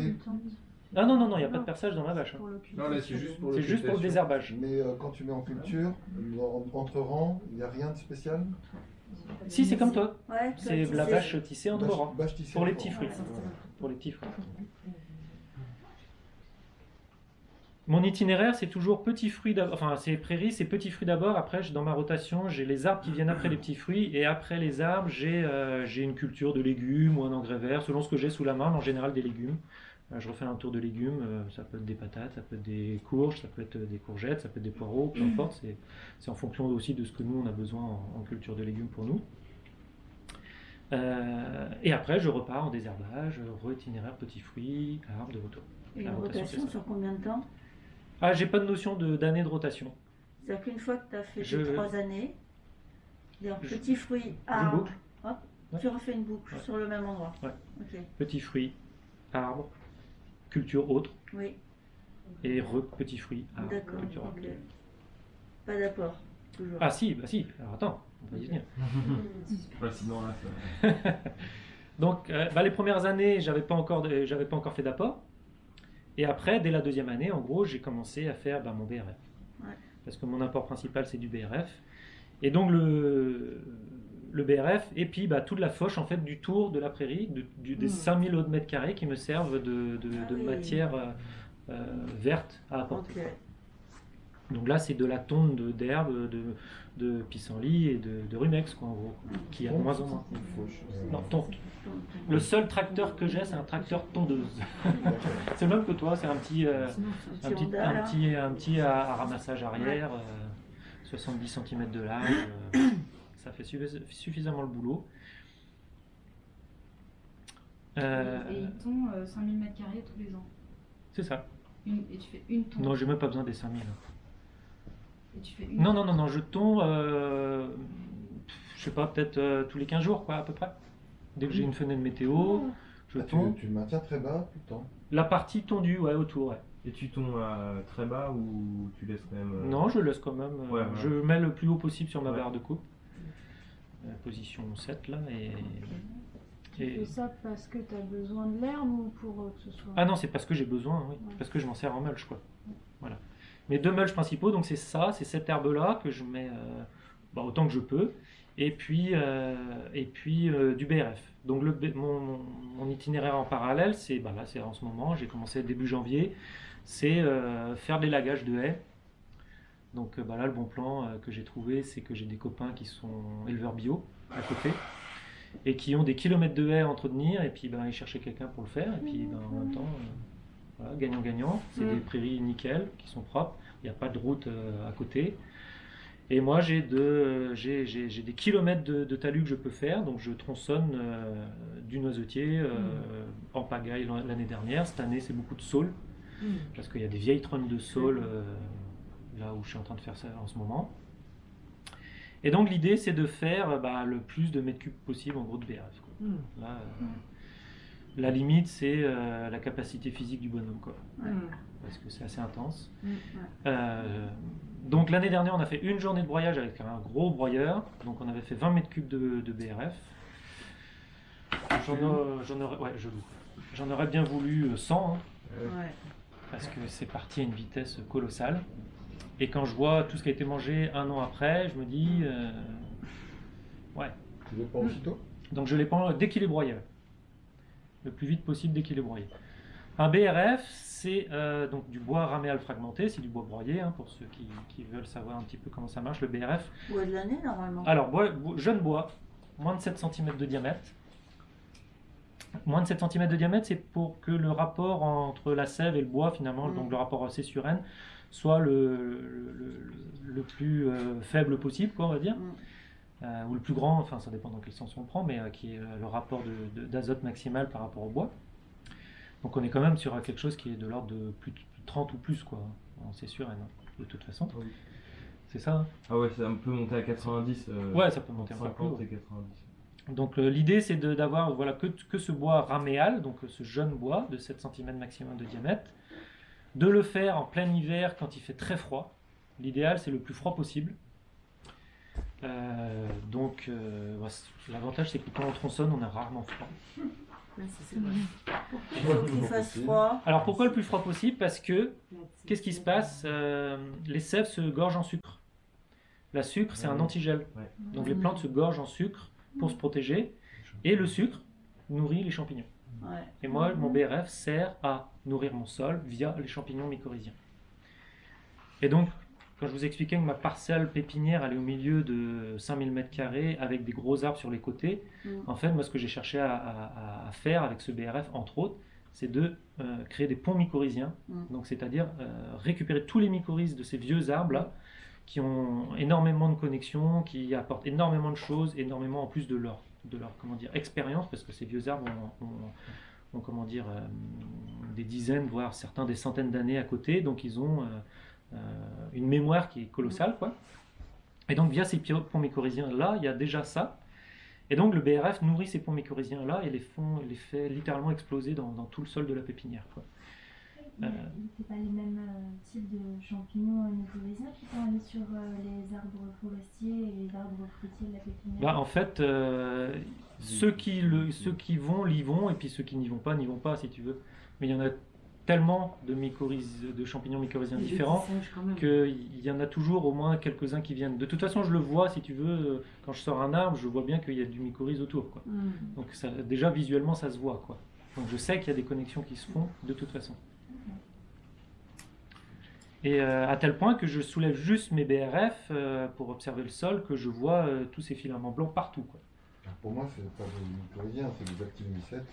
Ah non, non, non, il n'y a pas de perçage dans ma bâche. hein. C'est juste pour C'est juste pour le désherbage. Mais euh, quand tu mets en culture, en- entre rangs, il n'y a rien de spécial? Si, c'est comme toi. Ouais, C'est la bâche tissée entre rangs. Pour les petits fruits. Ouais. Pour les petits. Mon itinéraire, c'est toujours petits fruits d'abord. Enfin, c'est prairies, c'est petits fruits d'abord. Après, dans ma rotation, j'ai les arbres qui viennent après les petits fruits. Et après les arbres, j'ai euh, j'ai une culture de légumes ou un engrais vert, selon ce que j'ai sous la main, mais en général des légumes. Euh, je refais un tour de légumes. euh, ça peut être des patates, ça peut être des courges, ça peut être des courgettes, ça peut être des poireaux, peu importe. C'est- en fonction aussi de ce que nous, on a besoin en culture de légumes pour nous. Euh, et après, je repars en désherbage, re-itinéraire, petits fruits, arbres de retour. Et La une rotation, sur combien de temps? Ah, j'ai pas de notion d'année de, rotation. C'est-à-dire qu'une fois que tu as fait Je- tes trois années, Je- petits fruits, boucle. hop, Ouais. tu refais une boucle Ouais. sur le même endroit. Ouais. Ok, Petits fruits, arbres, culture autre, oui, et re petits fruits, arbres, d'accord. culture autre. Pas d'apport, toujours. Ah si, bah si, alors attends, on va y venir. Ouais, sinon, là, ça- Donc, euh, bah, les premières années, j'avais pas encore, de- j'avais pas encore fait d'apport. Et après, dès la deuxième année, en gros, j'ai commencé à faire bah, mon BRF. Ouais. Parce que mon apport principal, c'est du BRF. Et donc, le, le BRF, et puis bah, toute la foche, en fait, du tour de la prairie, de- du- des Mm. 5000 autres mètres carrés qui me servent de, de- Ah de oui. matière euh, euh, verte à apporter. Ok, Donc là, c'est de la tonde de- d'herbe, de, de pissenlit et de, de rumex, quoi, en gros, qui a de moins en moins. Une fauche. euh, Non, tonte. Le seul tracteur que j'ai, c'est un tracteur tondeuse. c'est le même que toi, c'est un petit, euh, un petit, un petit, un petit à, à ramassage arrière, euh, 70 cm de large. euh, ça fait suffi- suffisamment le boulot. Euh, Et ils tondent euh, 5000 mètres carrés tous les ans. c'est ça. Une- et tu fais une tonde. Non, j'ai même pas besoin des 5000. Et tu fais une Non, non, non, non, je tombe, euh, je sais pas, peut-être euh, tous les 15 jours, quoi, à peu près. Dès que j'ai une fenêtre météo, je Ah, tu, tombe. tu le maintiens très bas tout le temps. La partie tondue, ouais, autour, ouais. Et tu tombes euh, très bas ou tu laisses quand même. euh, Non, je laisse quand même. euh, Ouais, ouais. Je mets le plus haut possible sur ma Ouais. barre de coupe. Euh, position 7 là. Et, Tu et- fais ça parce que tu as besoin de l'herbe ou pour euh, que ce soit. Ah non, c'est parce que j'ai besoin, oui. Ouais. Parce que je m'en sers en mulch, quoi. Voilà. Mes deux mulch principaux, donc c'est ça, c'est cette herbe-là que je mets euh, bah, autant que je peux. Et puis, euh, et puis euh, du BRF. Donc mon, itinéraire en parallèle, c'est bah en ce moment, j'ai commencé début janvier, c'est faire des lagages de haies. Donc bah là, le bon plan que j'ai trouvé, c'est que j'ai des copains qui sont éleveurs bio à côté et qui ont des kilomètres de haies à entretenir et puis ils cherchaient quelqu'un pour le faire et puis ben, en même temps, gagnant-gagnant. C'est Mm. des prairies nickel qui sont propres, il n'y a pas de route euh, à côté. Et moi, j'ai de- j'ai- j'ai- j'ai des kilomètres de, de talus que je peux faire, donc je tronçonne euh, du noisetier euh, en pagaille l'an- l'année dernière. Cette année, c'est beaucoup de saules, Mm. parce qu'il y a des vieilles trônes de saules euh, là où je suis en train de faire ça en ce moment. Et donc l'idée, c'est de faire bah, le plus de mètres cubes possible en gros de BRF. quoi. Mm. Là, euh, la limite, c'est euh, la capacité physique du bonhomme, quoi, Mm. parce que c'est assez intense. Mm. Euh, donc l'année dernière, on a fait une journée de broyage avec un gros broyeur. Donc on avait fait 20 mètres cubes de, de BRF. J'en aurais, ouais, je aurais bien voulu euh, 100, hein, Ouais. parce que c'est parti à une vitesse colossale. Et quand je vois tout ce qui a été mangé un an après, je me dis, euh, ouais. Tu veux pas aussitôt Donc je les prends dès qu'il est broyé. Le plus vite possible dès qu'il est broyé. Un BRF, c'est euh, donc du bois raméal fragmenté, c'est du bois broyé, hein, pour ceux qui, qui veulent savoir un petit peu comment ça marche, le BRF. Bois de l'année, normalement. Alors, bois- bo- jeune bois, moins de 7 cm de diamètre. Moins de 7 cm de diamètre, c'est pour que le rapport entre la sève et le bois, finalement, Mm. donc le rapport C sur N, soit le, le, le- le plus euh, faible possible, quoi, on va dire. Mm. Euh, ou le plus grand, enfin ça dépend dans quel sens on le prend, mais euh, qui est euh, le rapport d'azote maximal par rapport au bois. Donc on est quand même sur euh, quelque chose qui est de l'ordre de plus de 30 ou plus, quoi, en C sur N, hein, de toute façon. Oui. C'est ça hein Ah ouais, ça peut monter à 90. euh, Ouais, ça peut monter encore plus 50 haut. et 90. Donc l'idée c'est d'avoir voilà, que, que ce bois raméal, donc ce jeune bois de 7 cm maximum de diamètre, de le faire en plein hiver quand il fait très froid. L'idéal c'est le plus froid possible. Euh, donc euh, l'avantage c'est que quand on tronçonne on a rarement froid. C'est vrai. Il faut qu'il fasse possible. froid. Alors pourquoi le plus froid possible? Parce que qu'est-ce qui se passe? Euh, Les sèves se gorgent en sucre. La sucre c'est un antigel. Ouais. Donc les plantes se gorgent en sucre pour se protéger et le sucre nourrit les champignons. Et moi, mon BRF sert à nourrir mon sol via les champignons mycorhiziens. Et donc, quand je vous expliquais que ma parcelle pépinière allait au milieu de 5000 m2 avec des gros arbres sur les côtés, Mm. en fait, moi, ce que j'ai cherché à, à- à faire avec ce BRF, entre autres, c'est de euh, créer des ponts mycorhiziens. Mm. Donc, c'est-à-dire euh, récupérer tous les mycorhizes de ces vieux arbres-là qui ont énormément de connexions, qui apportent énormément de choses, énormément en plus de leur, de leur comment dire, expérience, parce que ces vieux arbres ont, ont- ont, comment dire, euh, des dizaines, voire certains des centaines d'années à côté, donc ils ont une mémoire qui est colossale. Quoi. Et donc via ces ponts mycorhiziens-là, il y a déjà ça. Et donc le BRF nourrit ces ponts mycorhiziens-là et les, font, les fait littéralement exploser dans, dans tout le sol de la pépinière. Quoi. Euh. C'est pas les mêmes euh, types de champignons euh, mycorhiziens qui sont allés sur euh, les arbres forestiers et les arbres fruitiers de la pépinière? Bah, en fait, euh, ceux, qui le, ceux qui vont, l'y vont, et puis ceux qui n'y vont pas, n'y vont pas, si tu veux. Mais il y en a tellement de, mycorhizes- de champignons mycorhiziens différents qu'il y en a toujours au moins quelques-uns qui viennent. De toute façon, je le vois, si tu veux, quand je sors un arbre, je vois bien qu'il y a du mycorhize autour. Quoi. Mm. Donc ça, déjà, visuellement, ça se voit. Quoi. Donc je sais qu'il y a des connexions qui se font de toute façon. Et euh, à tel point que je soulève juste mes BRF euh, pour observer le sol, que je vois euh, tous ces filaments blancs partout. Quoi. Pour moi, c'est pas des mycorhiziens, c'est des actinomycètes.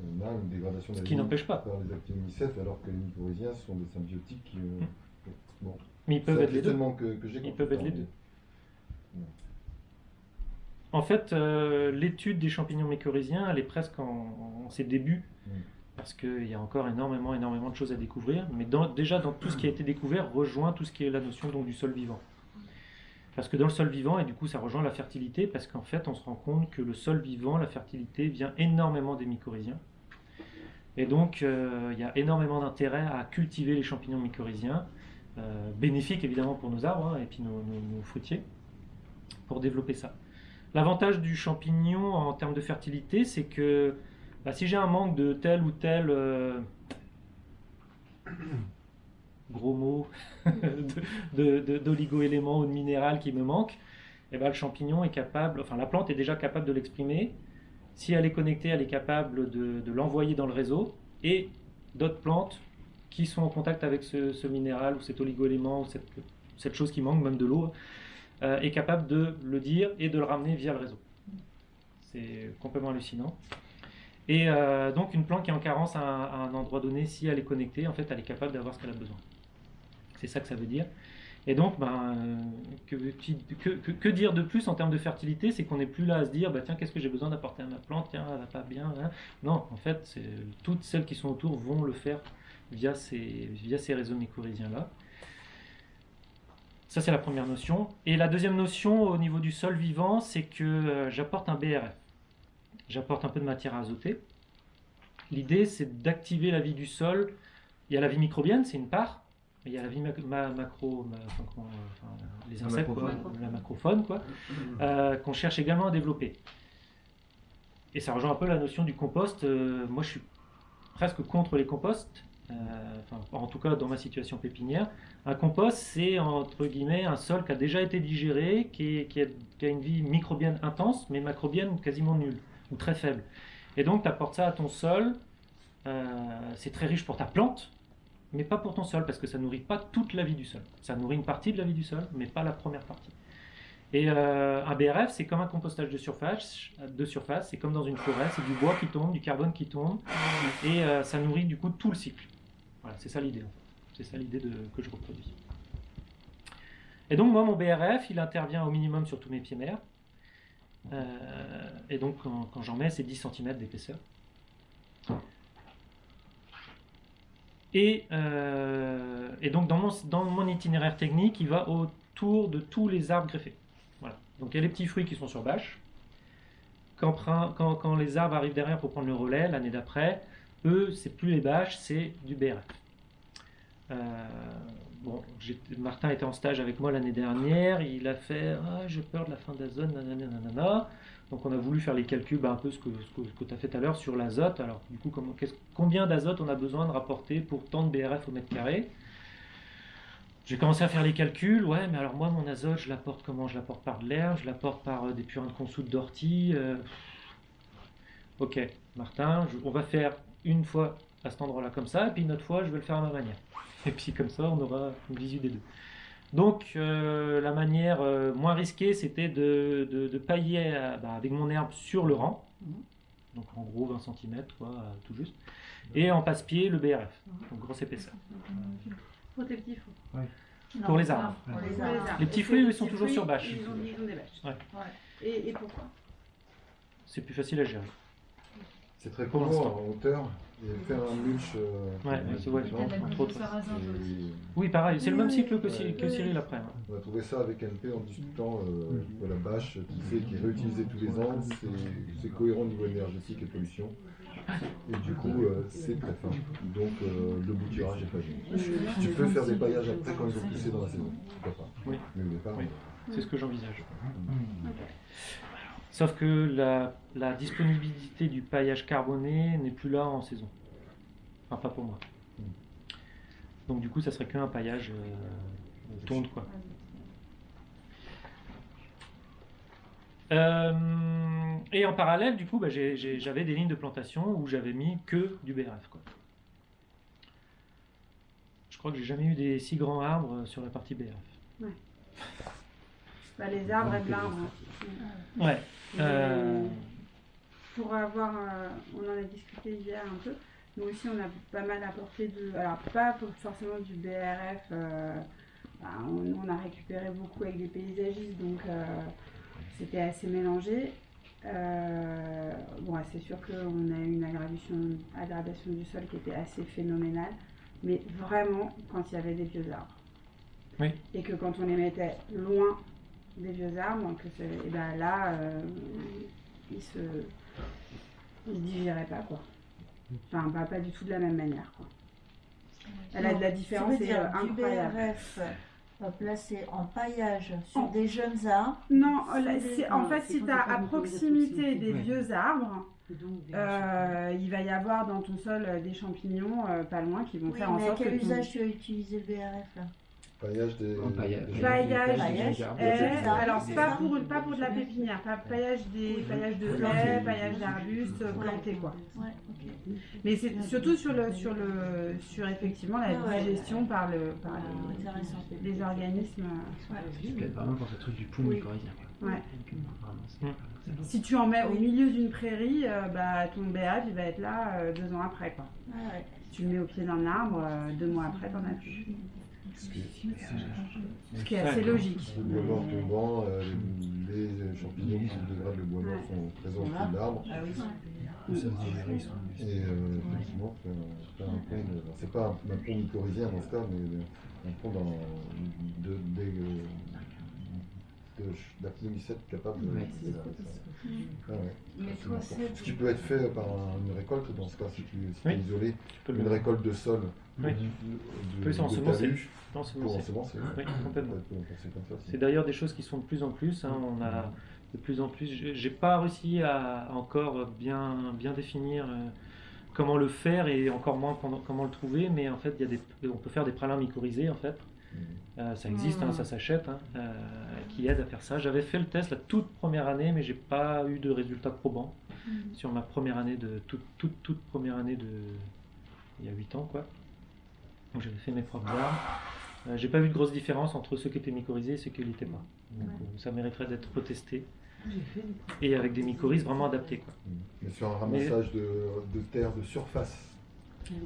On a une dégradation de Ce la qui n'empêche pas. par les actinomycètes, alors que les mycorhiziens sont des symbiotiques. euh, bon, Mais ils peuvent être les deux. que, que Ils peuvent être les deux. En fait, euh, l'étude des champignons mycorhiziens, elle est presque en, en ses débuts, Mm. parce qu'il y a encore énormément, énormément de choses à découvrir. Mais dans- déjà, dans tout ce qui a été découvert, rejoint tout ce qui est la notion donc, du sol vivant. Parce que dans le sol vivant, et du coup ça rejoint la fertilité, parce qu'en fait on se rend compte que le sol vivant, la fertilité, vient énormément des mycorhiziens. Et donc euh, il y a énormément d'intérêt à cultiver les champignons mycorhiziens, euh, bénéfiques évidemment pour nos arbres hein, et puis nos, fruitiers, pour développer ça. L'avantage du champignon en termes de fertilité, c'est que bah, si j'ai un manque de tel ou tel euh, gros mot de- de- d'oligo-éléments ou de minéral qui me manque, eh ben, le champignon est capable, enfin la plante est déjà capable de l'exprimer. Si elle est connectée, elle est capable de, de l'envoyer dans le réseau et d'autres plantes qui sont en contact avec ce, minéral ou cet oligo-élément ou cette, cette chose qui manque, même de l'eau, euh, est capable de le dire et de le ramener via le réseau. C'est complètement hallucinant. Et euh, donc une plante qui est en carence à à un endroit donné, si elle est connectée, en fait, elle est capable d'avoir ce qu'elle a besoin. C'est ça que ça veut dire. Et donc, ben, que, dire de plus en termes de fertilité? C'est qu'on n'est plus là à se dire, bah, tiens, qu'est-ce que j'ai besoin d'apporter à ma plante? Tiens, elle va pas bien. hein. Non, en fait, toutes celles qui sont autour vont le faire via ces, via ces réseaux mycorhiziens-là. Ça, c'est la première notion. Et la deuxième notion au niveau du sol vivant, c'est que euh, j'apporte un BRF. J'apporte un peu de matière azotée. L'idée, c'est d'activer la vie du sol. Il y a la vie microbienne, c'est une part. Il y a la vie mac- ma- macro, ma- enfin, comment, enfin, les La insectes, quoi, la macrofaune, quoi, euh, qu'on cherche également à développer. Et ça rejoint un peu la notion du compost. Euh, moi, je suis presque contre les composts. Euh, enfin, en tout cas, dans ma situation pépinière. Un compost, c'est entre guillemets un sol qui a déjà été digéré, qui, est- qui a, qui a une vie microbienne intense, mais macrobienne quasiment nulle ou très faible. Et donc, tu apportes ça à ton sol. c'est très riche pour ta plante, mais pas pour ton sol, parce que ça nourrit pas toute la vie du sol. Ça nourrit une partie de la vie du sol, mais pas la première partie. Et euh, un BRF, c'est comme un compostage de surface. De surface, c'est comme dans une forêt, c'est du bois qui tombe, du carbone qui tombe, et euh, ça nourrit du coup tout le cycle. Voilà, c'est ça l'idée. C'est ça l'idée que je reproduis. Et donc moi, mon BRF, il intervient au minimum sur tous mes pieds mers. Euh, et donc quand, quand j'en mets, c'est 10 cm d'épaisseur. Et, euh, et donc dans mon, itinéraire technique, il va autour de tous les arbres greffés. Voilà. Donc il y a les petits fruits qui sont sur bâche. Quand, les arbres arrivent derrière pour prendre le relais l'année d'après, eux, c'est plus les bâches, c'est du BRF. Euh, bon, Martin était en stage avec moi l'année dernière, il a fait ah, j'ai peur de la fin d'azote, nanana, nanana. Donc on a voulu faire les calculs, bah, un peu ce que, tu as fait tout à l'heure sur l'azote. Alors du coup, combien d'azote on a besoin de rapporter pour tant de BRF au mètre carré? J'ai commencé à faire les calculs, ouais, mais alors moi mon azote, je l'apporte comment? Je l'apporte par de l'herbe, je l'apporte par euh, des purins de consoude d'ortie. euh, Ok, Martin, on va faire une fois à cet endroit-là comme ça, et puis une autre fois, je vais le faire à ma manière. Et puis comme ça, on aura une visu des deux. Donc euh, la manière euh, moins risquée, c'était de, de, de pailler euh, bah, avec mon herbe sur le rang, donc en gros 20 cm, quoi, euh, tout juste, et en passe-pied le BRF, donc grosse épaisseur. Pour tes petits fruits. Pour les arbres. Pour les arbres. Les petits Et fruits, ils sont toujours sur bâche. Ils ont, ils ont des bâches. Ouais. Et, et pourquoi? C'est plus facile à gérer. C'est très court en hauteur. Et faire un mulch. euh, Ouais, ouais, de entre autres. Oui, pareil, c'est le même cycle que, Ouais. Cy- que Cyril après. hein. On a trouvé ça avec NP en discutant euh, de la bâche qui fait qui est réutilisée tous les ans. C'est- cohérent au niveau énergétique et pollution. Et du coup, euh, c'est très fin. Donc euh, le bouturage est pas gênant. Tu peux faire des paillages après quand ils ont poussé dans la saison. Pourquoi pas Oui. Mais au départ, Oui. C'est ce que j'envisage. Mm. Sauf que la, disponibilité du paillage carboné n'est plus là en saison. Enfin, pas pour moi. Donc du coup, ça serait qu'un paillage euh, tonde, quoi. Euh, et en parallèle, du coup, bah, j'avais des lignes de plantation où j'avais mis que du BRF. Quoi. Je crois que j'ai jamais eu des si grands arbres sur la partie BRF. Bah, les arbres et de l'arbre. Ouais. euh, Pour avoir, euh, on en a discuté hier un peu. Nous aussi, on a pas mal apporté de. Alors, pas pour- forcément du BRF. euh, bah, on, on a récupéré beaucoup avec des paysagistes, donc euh, c'était assez mélangé. Euh, bon, c'est sûr qu'on a eu une aggravation, aggravation du sol qui était assez phénoménale, mais vraiment quand il y avait des vieux arbres. Oui. Et que quand on les mettait loin des vieux arbres, que c'est- et ben là, euh, ils se, ils se digéraient pas quoi. Enfin, pas, pas du tout de la même manière quoi. Elle a de la différence Ça veut est dire euh, du incroyable. BRF euh, placé en paillage sur En- des jeunes arbres. Non, C'est là, des- c'est- en fait, c'est si tu as à proximité des Ouais. vieux arbres, donc, euh, il va y avoir dans ton sol des champignons euh, pas loin qui vont Oui, faire en mais à sorte que quel ton- usage tu as utilisé le BRF là? Paillage des. Paillage. des- Paillage, Paillage, des alors pas pour, pas pour de la pépinière, pas paillage des paillages de haies, paillage d'arbustes euh, plantés quoi. Ouais. Mais c'est surtout sur le sur le sur effectivement la Ah ouais. digestion par le par Ah, les, intéressant. les organismes. euh, Je plaide vraiment pour ce truc du poum Oui. quoi. Ouais. Si tu en mets au milieu d'une prairie, euh, bah ton BRF il va être là euh, deux ans après quoi. Ah ouais. Si tu le mets au pied d'un arbre, euh, deux mois après t'en as plus. Ce qui- est assez logique. Le bois mort tombant, euh, les champignons qui dégradent le bois mort sont présents de l'arbre. Ah oui. Ils sont- Et euh, effectivement, un c'est pas un, un pont mycorhizien dans ce cas, mais un pont dans, de, des, euh, capable de. Ouais. de- de- Ah ouais. Mais toi, Ce qui peut être fait par un- une récolte dans ce cas, si tu si Oui. es isolé, une récolte de sol Oui. de, ensemencer. talus Non, c'est. Oui, complètement. C'est d'ailleurs des choses qui sont de plus en plus. hein, on a de plus en plus. j'ai- pas réussi à encore bien bien définir euh, comment le faire et encore moins pendant- comment le trouver. Mais en fait, il y a des, on peut faire des pralins mycorhizés en fait. Mhm. Euh, ça existe, hein, Mhm. ça s'achète, hein, euh, qui aide à faire ça. J'avais fait le test la toute première année, mais j'ai pas eu de résultats probants sur ma première année de toute toute toute première année de il y a 8 ans quoi. Donc j'avais fait mes propres arbres Euh, J'ai pas vu de grosse différence entre ceux qui étaient mycorhizés et ceux qui ne l'étaient pas. Donc, Ouais. euh, ça mériterait d'être retesté et avec des mycorhizes vraiment adaptés. Quoi. Mais sur un ramassage de, de terre de surface,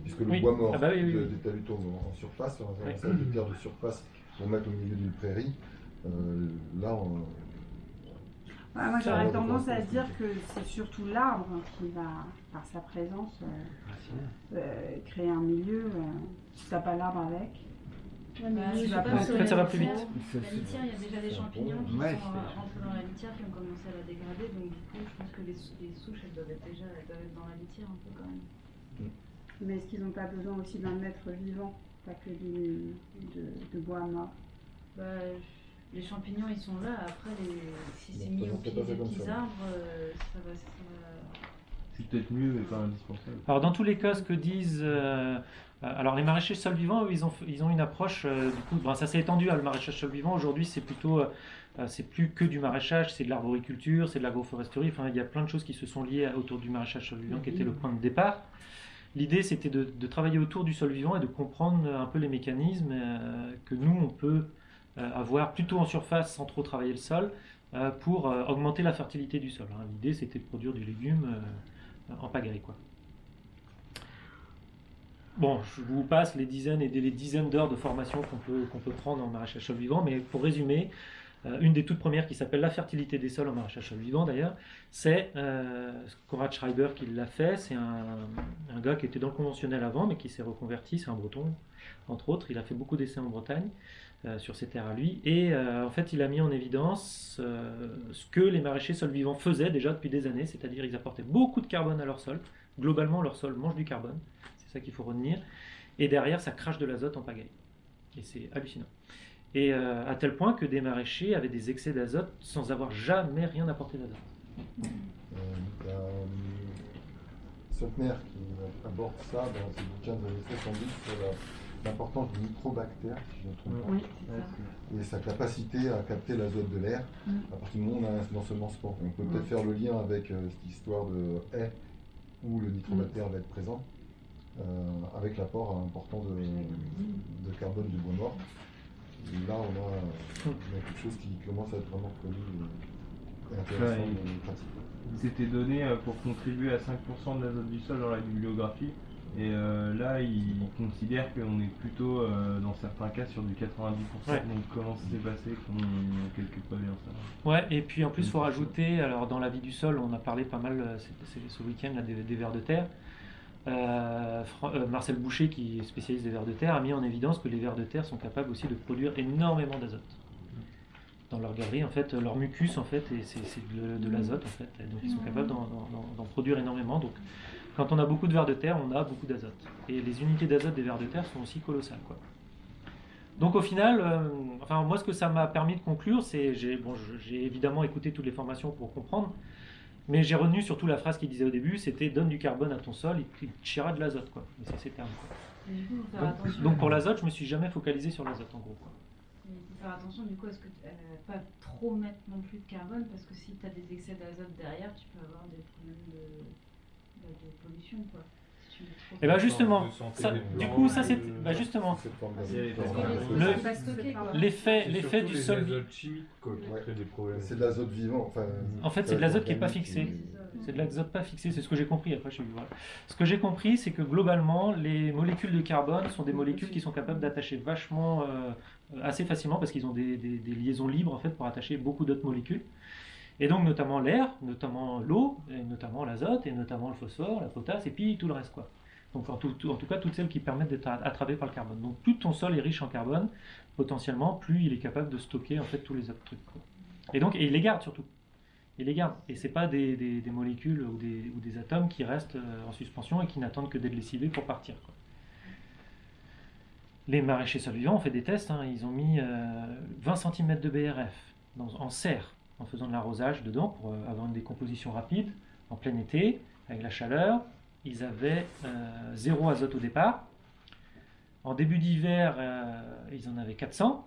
puisque le Oui. bois mort Ah bah oui, oui, de- oui. des talutos en, en surface, sur un ramassage de terre de surface pour mettre au milieu d'une prairie, euh, là, on, Ouais, moi j'aurais tendance à dire que c'est surtout l'arbre qui va, par sa présence, euh, euh, créer un milieu. euh, si t'as pas l'arbre avec, Ouais, mais je pas, pas, fait, ça va plus vite. La litière, il y a déjà des champignons qui Ouais, sont rentrés dans la litière qui ont commencé à la dégrader. Donc du coup, je pense que les, sou- les souches, elles doivent être déjà elles doivent être dans la litière un peu quand même. mais est-ce qu'ils n'ont pas besoin aussi d'un être vivant, pas que du, de, de bois mort? Bah, les champignons, ils sont là. Après, les, si c'est mis au pied des petits ça. arbres, euh, ça va, ça va- Peut-être mieux, mais pas indispensable. Alors dans tous les cas, ce que disent... euh, alors les maraîchers sol vivant, eux, ils ont, ils ont une approche, euh, du coup, ben, ça s'est étendu à le maraîchage sol vivant. Aujourd'hui, c'est plutôt... euh, c'est plus que du maraîchage, c'est de l'arboriculture, c'est de l'agroforesterie. Enfin, il y a plein de choses qui se sont liées autour du maraîchage sol vivant, qui était le point de départ. L'idée, c'était de, travailler autour du sol vivant et de comprendre un peu les mécanismes que nous, on peut avoir plutôt en surface sans trop travailler le sol pour augmenter la fertilité du sol. hein. L'idée, c'était de produire du légume en pagaille. Quoi. Bon, je vous passe les dizaines et les dizaines d'heures de formation qu'on peut, qu'on peut prendre en maraîchage sol vivant, mais pour résumer, euh, une des toutes premières qui s'appelle La fertilité des sols en maraîchage sol vivant d'ailleurs, c'est euh, Konrad Schreiber qui l'a fait. C'est un, un gars qui était dans le conventionnel avant, mais qui s'est reconverti. C'est un breton, entre autres. Il a fait beaucoup d'essais en Bretagne euh, sur ses terres à lui. Et euh, en fait, il a mis en évidence euh, ce que les maraîchers sol vivants faisaient déjà depuis des années, c'est-à-dire ils apportaient beaucoup de carbone à leur sol. Globalement, leur sol mange du carbone. C'est ça qu'il faut retenir. Et derrière, ça crache de l'azote en pagaille. Et c'est hallucinant. Et à tel point que des maraîchers avaient des excès d'azote sans avoir jamais rien apporté d'azote. Sotner qui aborde ça dans ses bouquins années 70 sur la- l'importance du microbactère, si je ne me trompe pas, Oui, c'est ça. et sa capacité à capter l'azote de l'air Mm. à partir du moment où on a un ensemencement. On peut peut-être Mm. faire le lien avec euh, cette histoire de haie où le nitrobactère va être présent, euh, avec l'apport important de, de carbone du bois mort. Et là, on a, on a quelque chose qui commence à être vraiment connu et- et intéressant s'était donné euh, pour contribuer à 5% de l'azote du sol dans la bibliographie. Et euh, là, il considère qu'on est plutôt, euh, dans certains cas, sur du 90%. Ouais. Donc, comment ça s'est passé? Qu'on ait quelque pas bien ça? Ouais, et puis en plus, il faut rajouter, alors dans la vie du sol, on a parlé pas mal euh, c'est- c'est ce week-end là, des, des vers de terre. Euh, Fran- euh, Marcel Boucher, qui est spécialiste des vers de terre, a mis en évidence que les vers de terre sont capables aussi de produire énormément d'azote. Dans leur galerie, en fait, leur mucus, en fait, c'est c'est de, de l'azote, en fait. Et donc ils sont capables d'en- d'en d'en- d'en produire énormément. Donc quand on a beaucoup de vers de terre, on a beaucoup d'azote. Et les unités d'azote des vers de terre sont aussi colossales, quoi. Donc au final, euh, enfin moi ce que ça m'a permis de conclure, c'est j'ai bon, évidemment écouté toutes les formations pour comprendre, mais j'ai retenu surtout la phrase qu'il disait au début, c'était donne du carbone à ton sol, il te tirera de l'azote quoi. Et c'est ces termes. quoi. Et du coup, il faut faire Donc, pour l'azote, je me suis jamais focalisé sur l'azote en gros. quoi. Il faut faire attention du coup à ce que euh, pas trop mettre non plus de carbone parce que si tu as des excès d'azote derrière, tu peux avoir des problèmes de pollution quoi. Si tu mets trop Et ben justement, ça- du coup ça c'est bah, justement Le- l'effet du sol. C'est de l'azote vivant. Enfin, En fait, c'est de l'azote qui est pas fixé. C'est de l'azote pas fixé, c'est ce que j'ai compris. Après, je suis voilà. Ce que j'ai compris, c'est que globalement, les molécules de carbone sont des molécules qui sont capables d'attacher vachement, euh, assez facilement, parce qu'ils ont des, des- des liaisons libres en fait pour attacher beaucoup d'autres molécules. Et donc notamment l'air, notamment l'eau, notamment l'azote, et notamment le phosphore, la potasse, et puis tout le reste quoi. Donc en tout, cas toutes celles qui permettent d'être attrapées par le carbone. Donc plus ton sol est riche en carbone, potentiellement, plus il est capable de stocker en fait tous les autres trucs. Et donc il les garde surtout. Il les garde. Et c'est pas des, des- des molécules ou des, atomes qui restent euh, en suspension et qui n'attendent que d'être lessivés pour partir. Les maraîchers solvivants ont fait des tests. hein. Ils ont mis euh, 20 cm de BRF en serre en faisant de l'arrosage dedans pour euh, avoir une décomposition rapide en plein été avec la chaleur. Ils avaient euh, zéro azote au départ. En début d'hiver, euh, ils en avaient 400.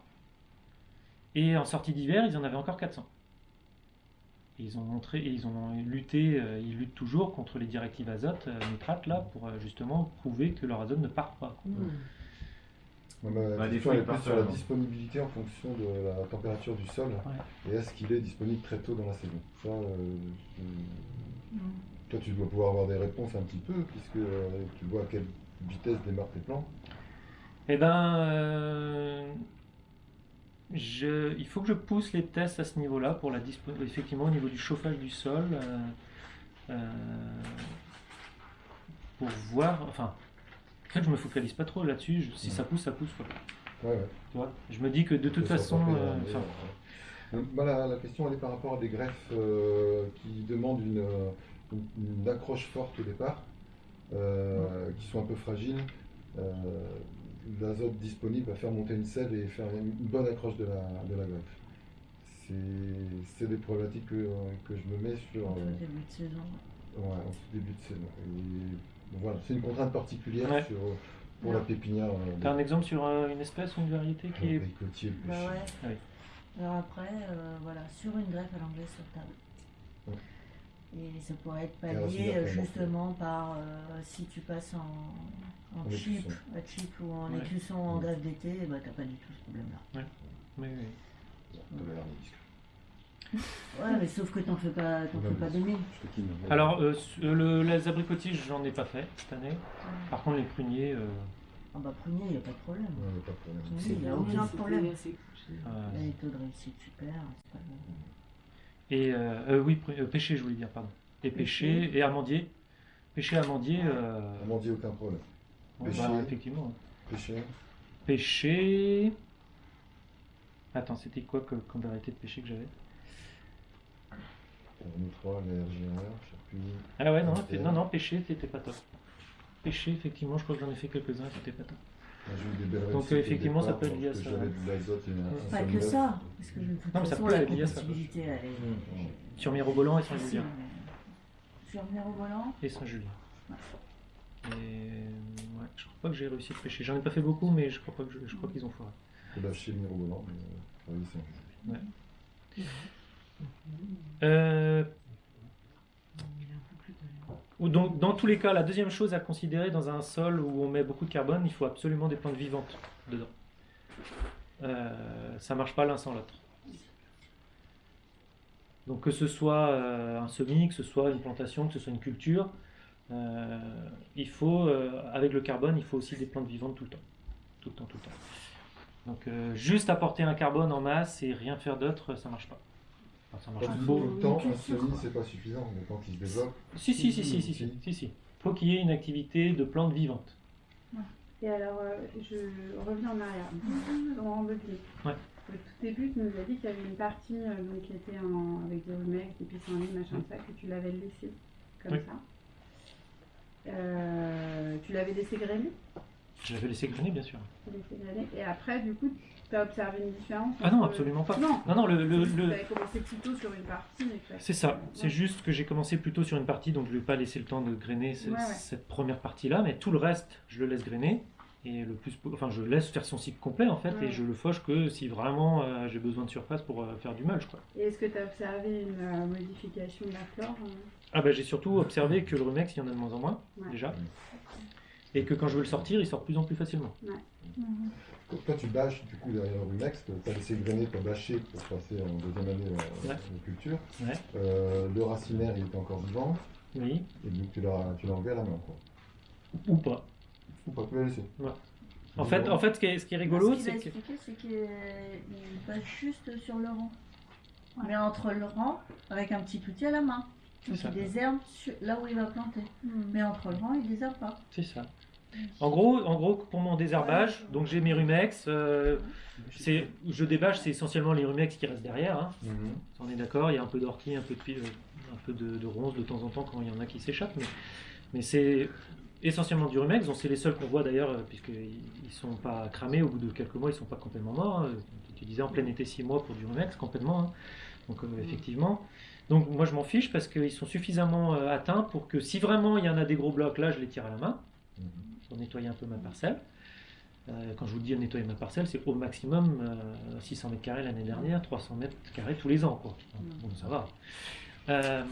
Et en sortie d'hiver, ils en avaient encore 400. Et ils ont montré, et ils ont lutté, ils luttent toujours contre les directives azote, nitrate, là, pour justement prouver que leur azote ne part pas. La Bah, des question elle est plus sur la disponibilité en fonction de la température du sol et est-ce qu'il est disponible très tôt dans la saison. Ça, euh, je- toi, tu dois pouvoir avoir des réponses un petit peu puisque euh, tu vois à quelle vitesse démarrent tes plants. Eh ben, euh, je, il faut que je pousse les tests à ce niveau-là pour la effectivement au niveau du chauffage du sol, euh, euh, pour voir. Enfin, en fait, je me focalise pas trop là-dessus. je- Si ça pousse, ça pousse. Quoi. Ouais, ouais. Tu vois je me dis que de toute façon, euh, euh, euh, moi, la, la question elle est par rapport à des greffes euh, qui demandent une, une- une accroche forte au départ, euh, qui sont un peu fragiles. Euh, L'azote disponible va faire monter une selle et faire une bonne accroche de la, de la greffe. C'est- des problématiques que, que je me mets sur En tout début de saison. ouais, en tout début de saison. Et, voilà, c'est une contrainte particulière Ouais. sur, pour la pépinière. euh, t'as un exemple sur euh, une espèce ou une variété qui est. abricotier, le Bah ouais. Oui. Alors après, euh, voilà, sur une greffe à l'anglaise sur table. Ouais. Et ça pourrait être pallié euh, justement par euh, si tu passes en, en En chip, écusson. à chip ou en Ouais. écusson en Ouais. greffe d'été, bah, t'as pas du tout ce problème-là. Oui, oui. T'avais l'air de discret. Ouais, mais sauf que t'en fais pas, t'en fais pas des mille. Alors, euh, le, les abricotiers, j'en ai pas fait cette année. Par contre, les pruniers. euh, Ah bah prunier, y a pas de problème. Ouais, pas de problème. Prunier, y a aucun problème. euh, Les taux de réussite super, pas. Et euh, euh, oui, euh, pêcher, je voulais dire, pardon. Et pêcher, et amandier. Pêcher, amandier. Euh, dit aucun problème. pêcher. bah, effectivement. Pêcher. Pêcher. Attends, c'était quoi que- comme variété de pêcher que j'avais? Ah ouais, non, non, non, pêcher, c'était pas top. Pêcher, effectivement, je crois que j'en ai fait quelques-uns, c'était pas top. Belles Donc, euh, effectivement, ça peut être lié à ça. Pas que ça, parce que Non, mais ça peut la être lié à ça. Sur Mirobolan et Saint-Julien. mais- Sur Mirobolan, Et Saint-Julien. Et ouais, je crois pas que j'ai réussi à pêcher. J'en ai pas fait beaucoup, mais je crois pas que je, je crois qu'ils ont foiré. Le mirobolant, mais euh, un jeu. Euh, donc, dans tous les cas, la deuxième chose à considérer dans un sol où on met beaucoup de carbone, il faut absolument des plantes vivantes dedans. Euh, ça marche pas l'un sans l'autre. Donc que ce soit euh, un semis, que ce soit une plantation, que ce soit une culture, euh, il faut, avec le carbone, il faut aussi des plantes vivantes tout le temps. Tout le temps, tout le temps. Donc juste apporter un carbone en masse et rien faire d'autre, ça marche pas. Enfin, ça marche Quand il le temps, un semis, c'est pas suffisant, mais quand il se développe, Si, si, si, si, si, si, si, si. Faut qu'il y ait une activité de plantes vivantes. Et alors, euh, je reviens en arrière. Laurent Bobby. Ouais. Au tout début, tu nous as dit qu'il y avait une partie euh, donc, qui était en, avec des rumex, des pissenlits, machin, ça, que tu l'avais laissé comme Oui. ça. Euh, tu l'avais laissé grainer, Je l'avais laissé grainer, bien sûr. laissé grainer, et après, du coup, tu as observé une différence Ah non, absolument pas. Non, Non, non, le, le- tu le- avais commencé plutôt sur une partie. c'est ça. C'est juste que j'ai commencé plutôt sur une partie, donc je ne vais pas laisser le temps de grainer ce- Ouais, ouais. cette première partie-là, mais tout le reste, je le laisse grainer. Et le plus, enfin, je laisse faire son cycle complet en fait, Ouais. et je le fauche que si vraiment euh, j'ai besoin de surface pour euh, faire du mulch. Quoi. Et est-ce que tu as observé une euh, modification de la flore euh Ah bah j'ai surtout observé que le rumex, il y en a de moins en moins Ouais. déjà, et que quand je veux le sortir, il sort de plus en plus facilement. Donc toi, tu bâches du coup derrière le rumex, tu as laissé grainer, tu as bâché pour passer en deuxième année euh, Ouais. de culture. Ouais. Euh, le racinaire, il était encore vivant, Oui, et donc tu l'as tu l'as enlevé à la main. Quoi. ou pas. Ou pas, tu l'as laissé. En fait, en fait, ce qui est, ce qui est rigolo, ce qu'il c'est que qu'il passe juste sur le rang. Mais entre le rang, avec un petit outil à la main. Donc il désherbe là où il va planter. Mais entre le rang, il désherbe pas. c'est ça. En gros, en gros, pour mon désherbage, donc j'ai mes rumex. euh, je débâche, c'est essentiellement les rumex qui restent derrière. hein. On est d'accord. Il y a un peu d'ortie, un peu de pi- euh, un peu de, de ronces de temps en temps quand il y en a qui s'échappent, mais, mais c'est essentiellement du rumex. Donc c'est les seuls qu'on voit d'ailleurs, euh, puisqu'ils ils sont pas cramés. Au bout de quelques mois, ils sont pas complètement morts. hein. Tu disais en plein été 6 mois pour du rumex, complètement. hein. Donc euh, effectivement. Donc moi je m'en fiche parce qu'ils sont suffisamment euh, atteints pour que si vraiment il y en a des gros blocs là, je les tire à la main pour nettoyer un peu ma parcelle. Euh, quand je vous dis nettoyer ma parcelle, c'est au maximum euh, 600 mètres carrés l'année dernière, 300 mètres carrés tous les ans. Quoi. Bon, ça va. Euh,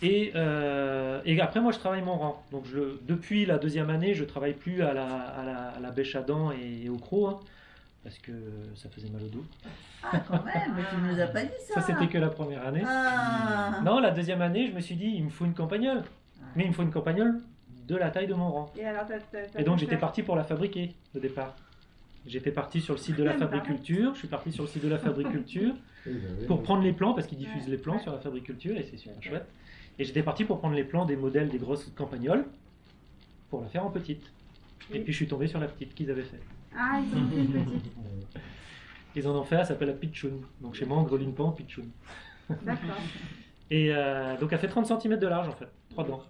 et, euh, et après, moi, je travaille mon rang. Donc, je, depuis la deuxième année, je travaille plus à la, à la, à la bêche à dents et au croc, hein, parce que ça faisait mal au dos. Ah, quand même, mais tu ne nous as pas dit ça. Ça, c'était que la première année. Ah. Non, la deuxième année, je me suis dit, il me faut une campagnole. Mais il me faut une campagnole de la taille de mon rang. Et alors, donc j'étais parti pour la fabriquer au départ. J'étais parti sur le site de la pareil. fabriculture, je suis parti sur le site de la fabriculture bah oui. pour prendre les plans, parce qu'ils diffusent Ouais. les plans sur la fabriculture et c'est super chouette. Et j'étais parti pour prendre les plans des modèles des grosses campagnoles pour la faire en petite. Et puis je suis tombé sur la petite qu'ils avaient fait. Ah, ils ont fait une petite. Ils en ont fait, elle s'appelle la Pitchoun. Donc chez moi, en en Pitchoun. D'accord. Et euh, donc elle fait 30 cm de large en fait, 3 dents.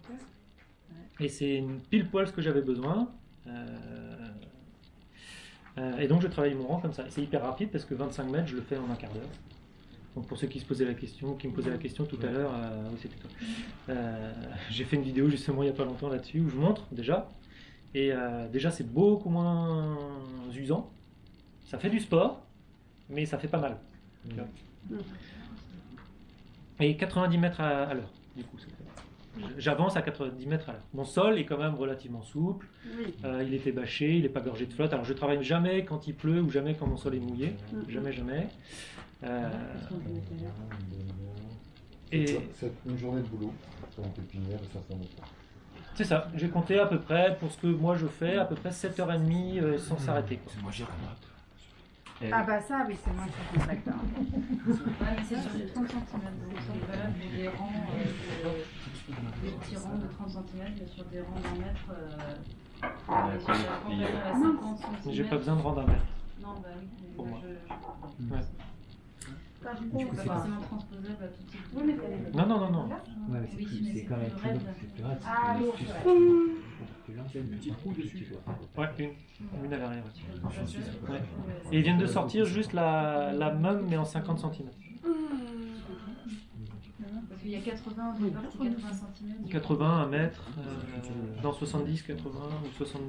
Et c'est pile poil ce que j'avais besoin. Euh, euh, et donc je travaille mon rang comme ça. C'est hyper rapide parce que 25 mètres, je le fais en un quart d'heure. Donc pour ceux qui se posaient la question, qui me posaient la question tout à l'heure, euh, oui c'était toi. Euh, j'ai fait une vidéo justement il n'y a pas longtemps là-dessus où je montre déjà. Et déjà c'est beaucoup moins usant. Ça fait du sport, mais ça fait pas mal. vois. Et 90 mètres à, à l'heure, du coup. J'avance à 90 mètres à l'heure. Mon sol est quand même relativement souple. Oui. Euh, il était bâché, il n'est pas gorgé de flotte. Alors je travaille jamais quand il pleut ou jamais quand mon sol est mouillé. Mhm. Jamais, jamais. Euh, C'est et ça, C'est une journée de boulot pour une pépinière de 500 mètres. c'est ça, j'ai compté à peu près, pour ce que moi je fais, à peu près 7h30 euh, sans s'arrêter. quoi. C'est moi j'ai Ah bah ça, oui, c'est moi qui suis mais c'est sur du 30 cm, rangs, euh, de- des petits rangs de 30 cm, mais sur des rangs d'un mètre, euh, Ouais, sur la et- campagne à 50 cm. J'ai pas besoin de rendre un mètre. Non, bah oui, mais Pour moi, moi. je, je... Ouais. Par C'est contre, pas forcément transposable à tout type de... Oui, mais fallait- Non, non, non, non. Ouais, mais c'est Oui, plus- mais c'est c'est quand même plus plus long, raide. c'est plus raide. c'est Ah c'est plus- plus long, c'est une petite roue dessus. Ouais, une. Une à l'arrière. ouais. Ouais. Ouais. Et ils viennent de sortir juste la, la même, mais en 50 cm. Qu'il y a 80, au départ, c'est 80 cm. 80, 1 mètre, euh, non 70, 80, ou 60,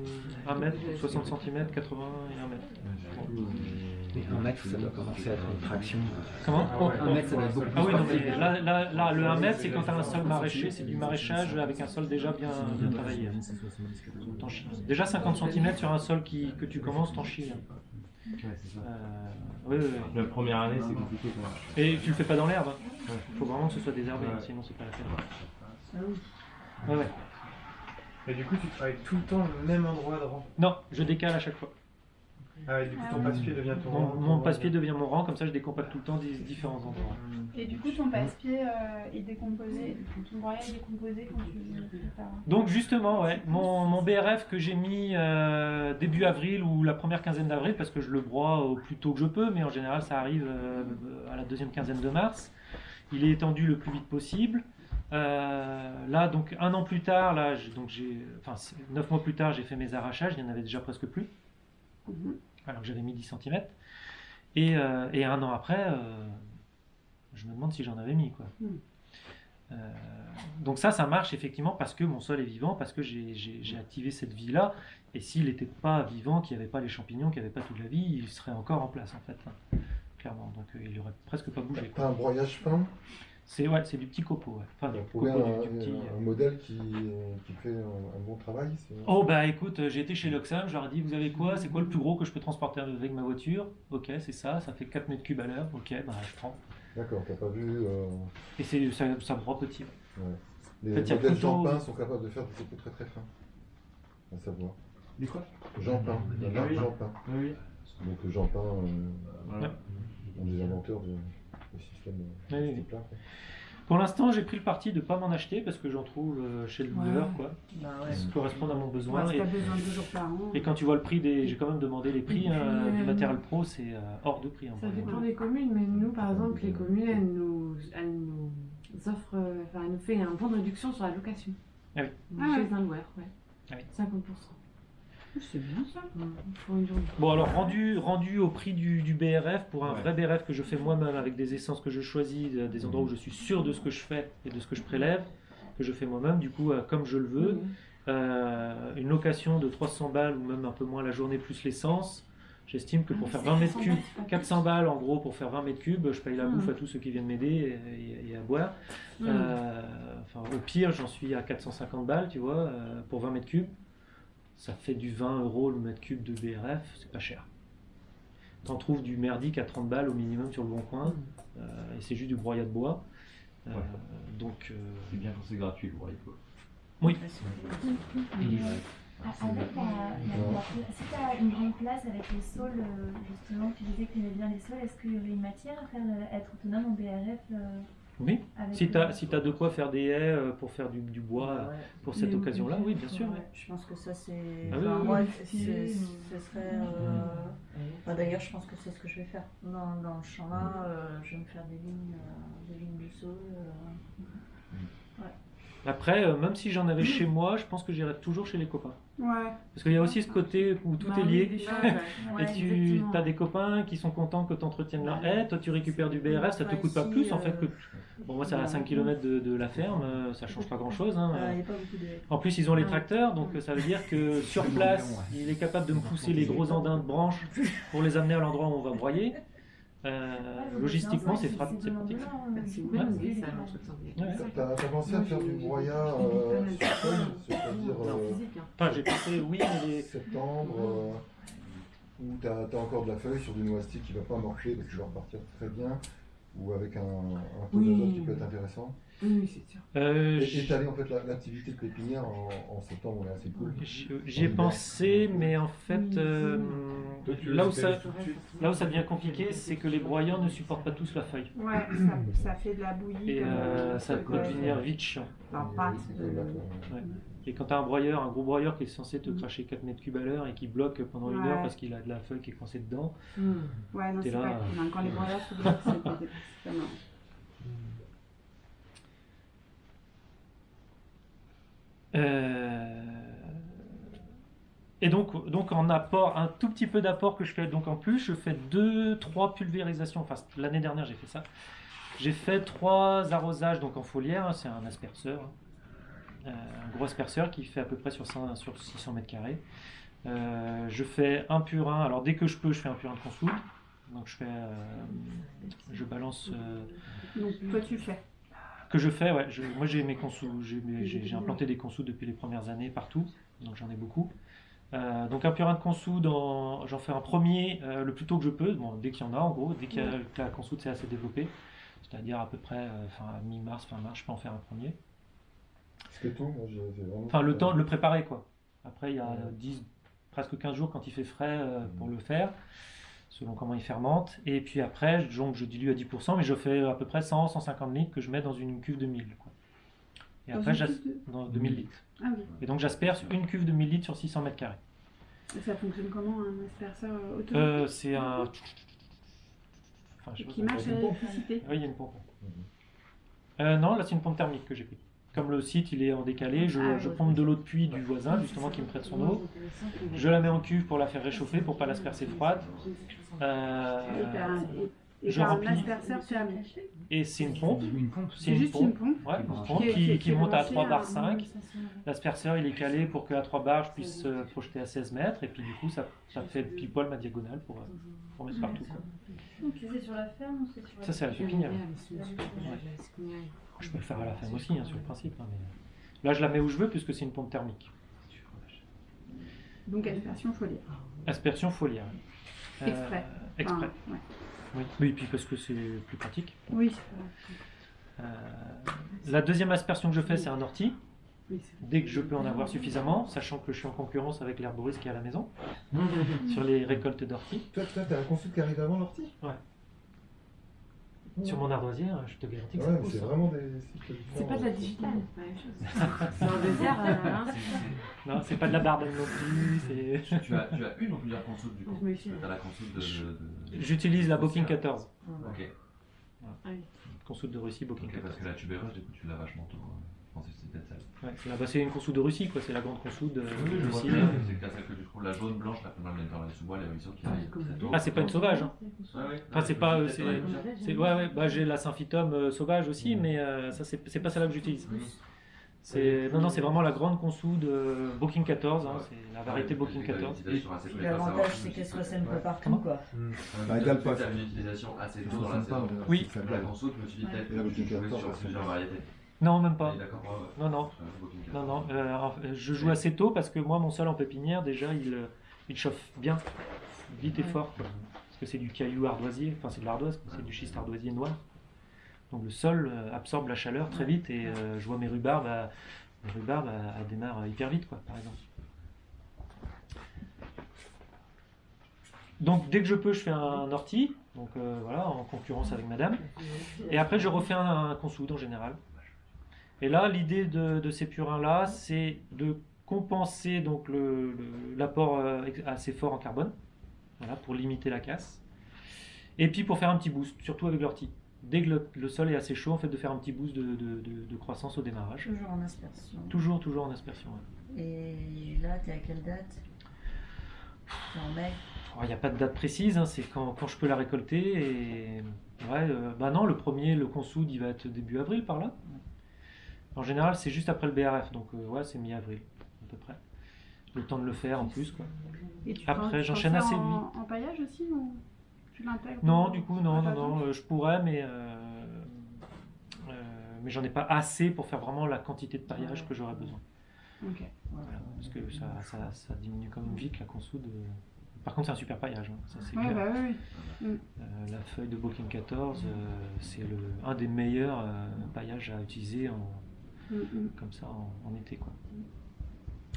1 mètre, 60 cm, 80 et 1 mètre. Mais un mètre, ça doit commencer à être une fraction. Comment Oh, un mètre, ça doit être beaucoup Ah oui, non, mais là, là, là, le 1 mètre, c'est quand tu as un sol maraîcher, c'est du maraîchage avec un sol déjà bien, bien travaillé. T'en chies. Déjà 50 cm sur un sol qui, que tu commences, t'en chies. hein. Ouais, c'est ça. Euh. La première année, c'est compliqué quand même. Et tu le fais pas dans l'herbe. Il faut vraiment que ce soit désherbé, hein, sinon c'est pas la peine. Ah Ouais, ouais. Et du coup, tu travailles tout le temps le même endroit de rang. Non, je décale à chaque fois. Ah ouais, du coup, ton passe-pied devient ton Mon, rang. mon passe-pied devient mon rang, comme ça je décompacte tout le temps des différents endroits. Et du coup, ton passe-pied euh, est décomposé, ton broyat est décomposé quand tu. Donc justement, ouais, mon, mon BRF que j'ai mis euh, début avril ou la première quinzaine d'avril, parce que je le broie au plus tôt que je peux, mais en général ça arrive euh, à la deuxième quinzaine de mars. Il est étendu le plus vite possible. Euh, là, donc un an plus tard, là, donc j'ai, enfin neuf mois plus tard, j'ai fait mes arrachages. Il y en avait déjà presque plus, Mhm. alors que j'avais mis 10 cm. Et, euh, et un an après, euh, je me demande si j'en avais mis quoi. Mhm. Euh, donc ça, ça marche effectivement parce que mon sol est vivant, parce que j'ai- activé cette vie-là. Et s'il n'était pas vivant, qu'il n'y avait pas les champignons, qu'il n'y avait pas toute la vie, il serait encore en place en fait, hein, clairement. Donc euh, il aurait presque pas bougé. quoi. T'as un broyage fin? C'est ouais, c'est du petit copeau. Ouais. Enfin, du Trouver copeau, un, du, du petit. un modèle qui, qui fait un, un bon travail Oh bah écoute, euh, j'ai été chez Loxam, je leur ai dit, vous avez quoi? C'est quoi le plus gros que je peux transporter avec ma voiture? Ok, c'est ça, ça fait 4 mètres cubes à l'heure. Ok, bah je prends. D'accord, t'as pas vu. euh, Et c'est ça, ça broie petit. ouais. Les En fait, modèles plutôt- Jean-Pain sont capables de faire des copeaux très très fins. À savoir. Les quoi? Jean-Pain, la marque Oui. Jean-Pain. Oui, oui. Donc le Jean-Pain, euh, Voilà. un des inventeurs de, système euh, Oui, oui. Pour l'instant, j'ai pris le parti de pas m'en acheter parce que j'en trouve euh, chez le doubleur, quoi. Bah ouais. Qui correspondent à mon besoin. Ouais, si et, t'as besoin de deux jours par an. et quand tu vois le prix des. J'ai quand même demandé les prix puis, euh, du matériel pro, c'est euh, hors de prix. hein, Ça dépend des communes, mais nous, par exemple, les communes, elles nous, elles nous offrent, enfin, elles nous fait un bon de réduction sur la location. Ah oui. Chez Ah ouais. un loueur, ouais. Ah oui. 50%. C'est bien ça. Bon, alors rendu, rendu au prix du, du BRF, pour un Ouais. vrai BRF que je fais moi-même avec des essences que je choisis, de- des endroits où je suis sûr de ce que je fais et de ce que je prélève, que je fais moi-même, du coup, euh, comme je le veux, euh, une location de 300 balles ou même un peu moins la journée plus l'essence, J'estime que pour Ah, faire c'est 20 mètres 400 cubes, balles, c'est pas plus. 400 balles en gros pour faire 20 mètres cubes, je paye la Hmm. bouffe à tous ceux qui viennent m'aider et, et- et à boire. Euh, enfin, au pire, j'en suis à 450 balles, tu vois, euh, pour 20 mètres cubes. Ça fait du 20 euros le mètre cube de BRF, c'est pas cher. T'en trouves du merdique à 30 balles au minimum sur le bon coin, euh, et c'est juste du broyat de bois. Euh, Ouais. Donc, euh, C'est bien quand c'est gratuit le broyat de bois. oui. Et livré. Avec la, la- la- si tu as une grande place avec les sols, justement, tu disais que tu aimais bien les sols, est-ce qu'il y aurait une matière à faire être autonome en BRF euh, Oui, avec si tu as, si t'as de quoi faire des haies euh, pour faire du, du bois ouais. pour cette occasion-là, oui, bien sûr. Ouais. Je pense que ça c'est. Ah oui, enfin, oui, moi, oui. c'est- ce serait. euh, bah, D'ailleurs, je pense que c'est ce que je vais faire. Dans, dans le champ là, euh, je vais me faire des lignes, euh, des lignes du sol. Après, euh, même si j'en avais chez moi, je pense que j'irais toujours chez les copains. Ouais. Parce qu'il y a aussi ce côté où tout Bah est lié. Ouais. Et tu as des copains qui sont contents que tu entretiennes leur haie, toi tu récupères du BRF, ça te coûte pas plus en fait que. euh, Bon, moi c'est à bah, 5 km de, de la ferme, euh, ça change pas grand chose. De. En plus, ils ont les tracteurs, donc ça veut dire que sur place, il est capable de me pousser les gros andins de branches pour les amener à l'endroit où on va broyer. Euh, logistiquement, c'est pratique. Ouais. T'as pensé à faire du broyat euh, sur feuille, c'est-à-dire euh, hein. Enfin, j'ai pensé, oui, mais septembre, euh, où t'as as encore de la feuille sur du noisetier qui va pas morcher parce qu'il va repartir très bien, ou avec un, un peu Oui. d'azote qui peut être intéressant. Oui, oui, c'est sûr. Euh, étaler en fait la- l'activité de pépinière en, en septembre, on est assez cool. J'y ai pensé, mais en fait, euh, là, où ça, là où devient compliqué, c'est que les broyeurs ne supportent pas tous la feuille. Ouais, ça, ça fait de la bouillie. Et euh, ça peut devenir vite chiant. Pâte. Ouais. Et quand tu as un broyeur, un gros broyeur qui est censé te cracher 4 mètres cubes à l'heure et qui bloque pendant une Ouais. heure parce qu'il a de la feuille qui est coincée dedans, Hmm. Ouais, non, c'est là, pas euh, cool. hein. Quand les broyeurs se bloquent, c'est pas. Euh, Et donc, donc en apport, un tout petit peu d'apport que je fais donc en plus, je fais deux, trois pulvérisations. Enfin, l'année dernière j'ai fait ça. J'ai fait trois arrosages donc en foliaire, hein, c'est un asperceur, hein. Euh, un gros asperceur qui fait à peu près sur, 5 sur 600 mètres carrés. Euh, je fais un purin, alors dès que je peux, je fais un purin de consoude. Donc je fais, euh, je balance Donc, toi, tu fais. que je fais, ouais. je- moi, j'ai mes consous, j'ai implanté des consous depuis les premières années partout, donc j'en ai beaucoup. Euh, donc un purin de consoude, en- j'en fais un premier euh, le plus tôt que je peux, bon, dès qu'il y en a en gros, dès a- que la consoude s'est assez développée, c'est-à-dire à peu près euh, fin mi-mars, fin mars, je peux en faire un premier. C'est tout. Enfin le temps de le préparer quoi. Après il y a 10, presque 15 jours quand il fait frais euh, pour le faire, selon comment il fermente. Et puis après, je- donc je dilue à 10%, mais je fais à peu près 100-150 litres que je mets dans une cuve de 1000. Quoi. Et Dans après, cuve de- dans 2000 litres. Ah oui. Et donc j'asperge une cuve de 1000 litres sur 600 mètres carrés. Et ça fonctionne comment, un asperceur euh, autonome Euh, c'est un... Enfin, je Qui marche à l'électricité? Oui, il y a une pompe. Euh, non, là c'est une pompe thermique que j'ai pris. Comme le site il est en décalé, je, Ah, pompe de l'eau de puits du voisin justement qui me prête son eau. Je la mets en cuve pour la faire réchauffer pour pas l'aspercer froide. Euh, je remplis. et c'est une pompe. Une pompe. C'est juste une pompe Ouais, une pompe Qui monte à branchée 3 à bar un- 5. L'asperceur il est calé pour qu'à 3 bars je puisse euh, projeter à 16 mètres et puis du coup ça, ça fait pile poil ma diagonale pour, euh, pour mettre partout. quoi. C'est sur la ferme ou c'est sur la Ça c'est la pépinière. Ouais. Je peux le faire à la ferme aussi hein, sur le principe. hein, mais... Là je la mets où je veux puisque c'est une pompe thermique. Donc aspersion foliaire. Aspersion foliaire. Euh, Exprès. exprès. Enfin, ouais. Oui. oui, puis parce que c'est plus pratique. Oui. Euh, la deuxième aspersion que je fais, c'est un ortie. Oui, Dès que je peux en avoir suffisamment, sachant que je suis en concurrence avec l'herboriste qui est à la maison, sur les récoltes d'ortie. Toi, toi, t'as un consul qui arrive avant l'ortie? Ouais. Sur mon ardoisière, je te garantis que Ouais, ça pousse. c'est hein. vraiment des cycles. C'est pas de la digitale, c'est pas la même chose. C'est un désert, euh, hein. Non, c'est pas de la bardane non plus. Tu as, tu as une ou plusieurs consoles du coup? Je me fie. Tu as la console de. de- de- J'utilise la Booking 14. Ok. Ah oui. Console de Russie, Booking Ok, 14. parce que la tubéreuse, du coup, tu l'as vachement tôt. hein. Je pensais que c'était peut-être celle. Ouais, c'est la- bah, c'est une consoude de Russie, quoi. C'est la grande consoude de Russie. bien, c'est que t'as celle que tu trouves la jaune, blanche, la plus mal dans les sous-bois, les ruisseaux qui arrivent très tôt. Ah, c'est pas une sauvage. Hein. Ouais, ouais. Enfin, c'est pas. euh, c'est- ouais, ouais. Bah, j'ai la symphytum euh, sauvage aussi, mais euh, ça, c'est c'est pas celle-là que j'utilise. C'est non non c'est vraiment la grande consou de Booking 14, hein, c'est la variété Booking 14. Puis L'avantage, c'est qu'elle se sème pas partout, quoi. Bah, égale pas. Tu as une utilisation assez tôt dans la saison. Oui. La console, je me suis dit peut-être Et la que tu Booking jouais 14, sur c'est plusieurs bien. variétés. Non même pas. Ouais, ouais. Non non. Non 14. non. euh, je joue assez tôt parce que moi mon sol en pépinière déjà il euh, il chauffe bien, vite et fort quoi. Parce que c'est du caillou ardoisier, enfin c'est de l'ardoise, c'est du schiste ardoisier noir. Donc le sol euh, absorbe la chaleur très vite et euh, je vois mes rhubarbes, à- mes rhubarbes à- à démarrent hyper vite quoi par exemple. Donc dès que je peux, je fais un ortie, donc euh, voilà, en concurrence avec madame. Et après, je refais un, un consoude en général. Et là, l'idée de, de ces purins-là, c'est de compenser donc le- le- l'apport euh, assez fort en carbone, voilà, pour limiter la casse. Et puis pour faire un petit boost, surtout avec l'ortie. Dès que le, le sol est assez chaud, en fait, de faire un petit boost de, de- de- de croissance au démarrage. Toujours en aspersion. Toujours, toujours en aspersion. ouais. Et là, t'es à quelle date? En mai? Oh, Il n'y a pas de date précise, hein, c'est quand, quand je peux la récolter. Et ouais, euh, bah non, le premier, le consoude, il va être début avril par là. En général, c'est juste après le BRF, donc euh, ouais, c'est mi-avril à peu près. Le temps de le faire en plus, quoi. Et tu Après, j'enchaîne assez en, vite. en paillage aussi ou tu l'intègres Non, du coup, non, non, non, euh, je pourrais, mais euh, mais j'en ai pas assez pour faire vraiment la quantité de paillage que j'aurais besoin. Ok. Voilà, parce que ça, ça, ça diminue quand même vite la consoude. Par contre, c'est un super paillage, hein, ça c'est Ouais, clair. bah oui. Mm. Euh, la feuille de Booking 14, euh, c'est le, un des meilleurs euh, paillages à utiliser en. Comme ça en, en été. Quoi.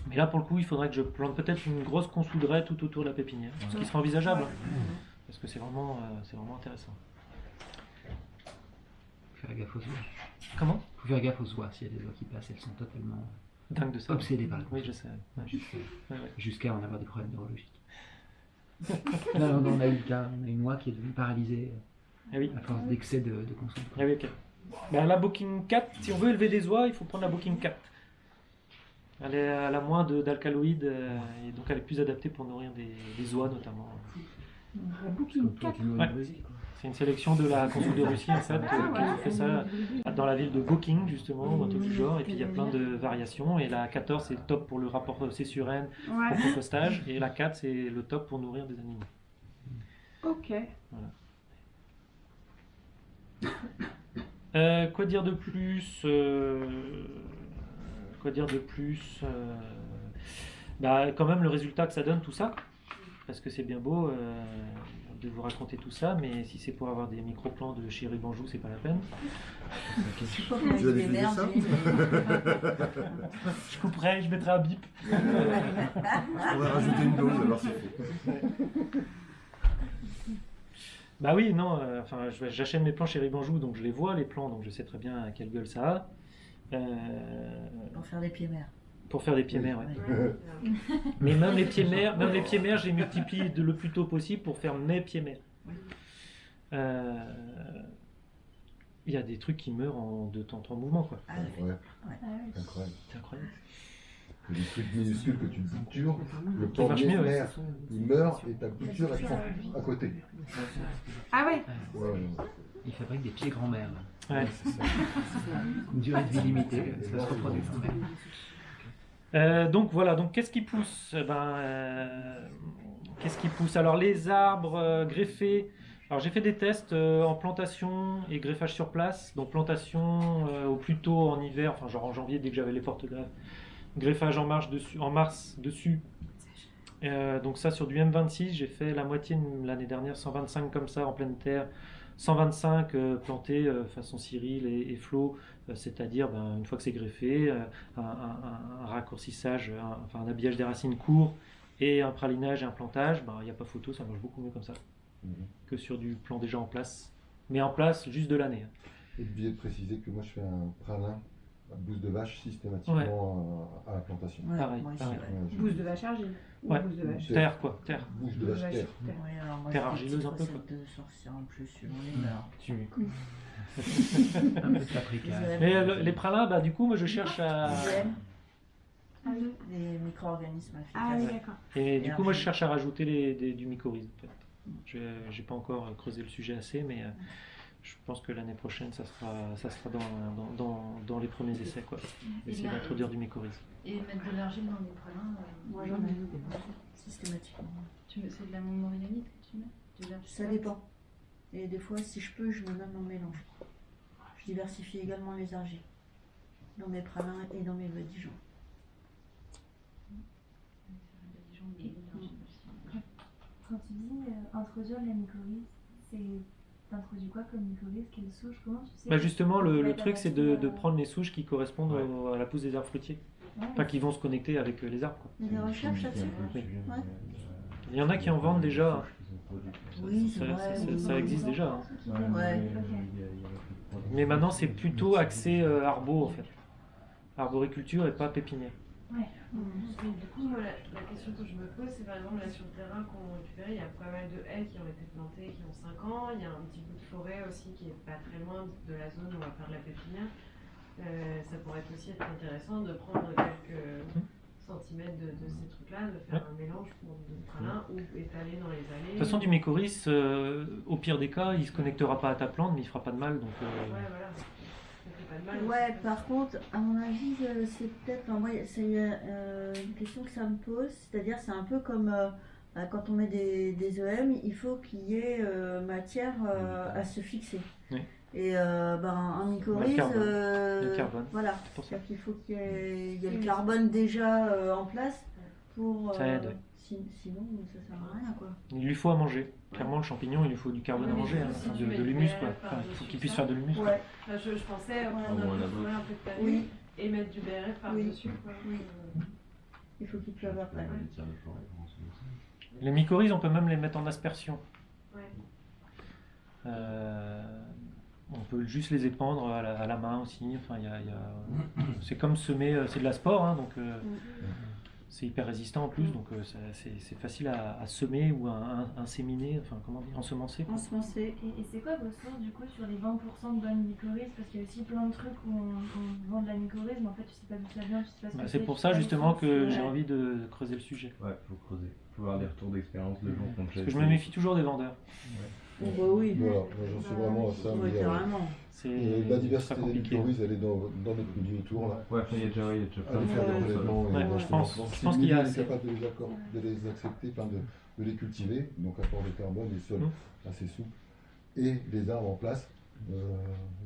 Mais là, pour le coup, il faudrait que je plante peut-être une grosse consouderie tout autour de la pépinière, ce qui serait envisageable, hein, parce que c'est vraiment, euh, c'est vraiment intéressant. Faut faire gaffe aux oies. Comment? Faut faire gaffe aux oies. S'il y a des oies qui passent, elles sont totalement Dingue de ça. obsédées par la Oui, je sais. ouais. Jusqu'à Ouais, ouais. jusqu'à en avoir des problèmes neurologiques. non, non, non, on a eu le cas. On a une oie qui est devenue paralysée Ah oui. à force d'excès de, de consommation. Ah oui, ok. Ben, la Booking 4, si on veut élever des oies, il faut prendre la Booking 4. Elle, est, elle a moins de- d'alcaloïdes euh, et donc elle est plus adaptée pour nourrir des, des oies notamment. La Booking 4. Ouais. C'est une sélection de la consul de Russie en fait, Ah, qui fait ça dans la ville de Booking justement, ou un truc du genre, et puis il y a plein de variations. Et la 14 c'est le top pour le rapport C-sur-N Ouais. pour compostage, et la 4 c'est le top pour nourrir des animaux. Ok. Voilà. Euh, quoi dire de plus euh, Quoi dire de plus euh, Bah, quand même le résultat que ça donne tout ça, parce que c'est bien beau euh, de vous raconter tout ça, mais si c'est pour avoir des micro-plans de chez Ribanjou, c'est pas la peine. Ça Je couperai, je mettrai un bip. On va rajouter une dose, alors c'est fait. Bah oui, non, euh, enfin, je- j'achète mes plans chez Ribanjou, donc je les vois, les plans, donc je sais très bien à quelle gueule ça a. Euh, Pour faire des pieds mères. Pour faire des pieds mères, ouais. Ouais. Mais même les pieds mères, même les pieds mères, je les multiplie de le plus tôt possible pour faire mes pieds mères. Euh, Il y a des trucs qui meurent en deux temps, trois mouvements, quoi. Ah Ouais, Ah oui. incroyable. C'est incroyable. Que des trucs minuscules que tu butures, le ouais. mère, il meurt et ta bouture elle prend à côté. Ah ouais Ouais, ouais. Ils fabriquent des pieds grand-mère. Ouais. Une durée de vie limitée, ça se reproduit quand même. Euh, donc voilà, donc qu'est-ce qui pousse Eh ben, euh, Qu'est-ce qui pousse? Alors les arbres euh, greffés. Alors j'ai fait des tests euh, en plantation et greffage sur place. Donc plantation euh, au plus tôt en hiver, enfin genre en janvier dès que j'avais les portes greffes. Greffage en, marche dessus, en mars dessus. Euh, donc ça sur du M26, j'ai fait la moitié l'année dernière, 125 comme ça en pleine terre. 125 euh, plantés euh, façon Cyril et, et Flo, euh, c'est-à-dire ben, une fois que c'est greffé, un, un- un- un raccourcissage, un, enfin un habillage des racines court et un pralinage et un plantage, ben, il n'y a pas photo, ça marche beaucoup mieux comme ça Mhm. que sur du plan déjà en place. Mais en place juste de l'année. hein. Et oublié de préciser que moi je fais un pralin bouse de vache systématiquement à, à la plantation. Ouais, Pareil, moi ouais. Bouse de vache argile. Ou Ouais. bouse de vache. Terre quoi, terre. Bouche de vache terre. Oui, alors moi, Terre argileuse un peu, recettes quoi. de sorcières en plus sur mon humeur. Tu... Un peu de paprika. Mais euh, le- les pralins, bah, du coup, moi je cherche à. Ah les micro-organismes Ah oui, d'accord. Et du coup, moi, je argile. cherche à rajouter les, des- du mycorhize. En fait. Je n'ai pas encore creusé le sujet assez, mais euh, je pense que l'année prochaine, ça sera, ça sera dans, dans, dans, dans les premiers essais. Quoi. Essayer d'introduire du mycorhize. Et mettre de l'argile dans les pralins. euh, Moi, j'en ai mis des fois, systématiquement. C'est de la montmorillonite que tu mets? De Ça dépend. Et des fois, si je peux, je mets même en mélange. Je diversifie également les argiles. Dans mes pralins et dans mes badigeons. Et- Quand tu dis euh, introduire la mycorhize, c'est t'introduis quoi comme mycorhize Quelle souche Comment tu sais Bah justement, le, truc, c'est de, euh, de prendre les souches qui correspondent au- à la pousse des arbres fruitiers. Ouais. Enfin, qui vont se connecter avec euh, les arbres. Quoi. Il y a des recherches là-dessus Oui. Ouais. Il y en a qui en vendent déjà. Oui, c'est Ça, vrai, ça- oui. ça existe déjà. hein. Mais maintenant, c'est plutôt axé euh, arbo, en fait. Arboriculture et pas pépinière. Ouais. Mais du coup, moi, la, la question que je me pose, c'est par exemple là sur le terrain qu'on récupéré, il y a pas mal de haies qui ont été plantées, qui ont 5 ans. Il y a un petit bout de forêt aussi qui est pas très loin de la zone où on va faire de la pépinière. Euh, ça pourrait aussi être intéressant de prendre quelques centimètres de, de ces trucs-là, de faire un mélange pour de pralin ou étaler dans les allées. De toute façon, du mycorhize, euh, au pire des cas, il se connectera pas à ta plante, mais il fera pas de mal. Donc, euh, Ouais, voilà. Mal. Ouais, par contre, à mon avis, c'est peut-être. enfin, moi, c'est euh, une question que ça me pose. C'est-à-dire, c'est un peu comme euh, euh, quand on met des, des EM, il faut qu'il y ait euh, matière euh, à se fixer. Oui. Et euh, ben, un mycorhize, le carbone. Le carbone. voilà. C'est pour ça. C'est-à-dire qu'il faut qu'il y ait, il y ait le carbone déjà euh, en place pour. Ça aide, ouais. si- sinon, ça sert à rien, quoi. il lui faut à manger. Clairement, le champignon, il lui faut du carbone à manger, hein, si de, l'humus. Quoi. Enfin, il faut qu'il puisse faire de l'humus. Ouais. Enfin, je, je pensais Ah, prendre bon, un peu de bonne. un peu de panier Oui. et mettre du BRF par-dessus. quoi. Euh, Il faut qu'il pleuve après. Les mycorhizes, on peut même les mettre en aspersion. Ouais. Euh, on peut juste les épandre à la, à la main aussi. Enfin, il y a- il y a- C'est comme semer, euh, c'est de la sport, hein, donc euh, c'est hyper résistant en plus, donc euh, ça- c'est facile à, à semer ou à in- inséminer, enfin comment dire, ensemencer. Ensemencer. Et, et c'est quoi vos sources du coup sur les 20% de bonne mycorhize Parce qu'il y a aussi plein de trucs où on, on vend de la mycorhize, mais en fait tu sais pas d'où ça vient, tu sais pas ce Bah, que c'est pour ça justement que j'ai Ouais. envie de creuser le sujet. Ouais, faut creuser. Faut avoir des retours d'expérience de gens déjà Parce que je me méfie toujours des vendeurs. Oh, bah oui. Voilà, moi, j'en suis vraiment à ça. Oui, mais, euh, carrément. La diversité des mycorhizes, elle est dans, dans notre milieu autour. Là. Ouais, il y a déjà, il y a déjà plein de faire Ouais, je pense- je Si pense qu'il y a est capable de les, accor- de les accepter, enfin de, de les cultiver, donc apport de carbone, des sols Mm. assez souples, et les arbres en place, euh,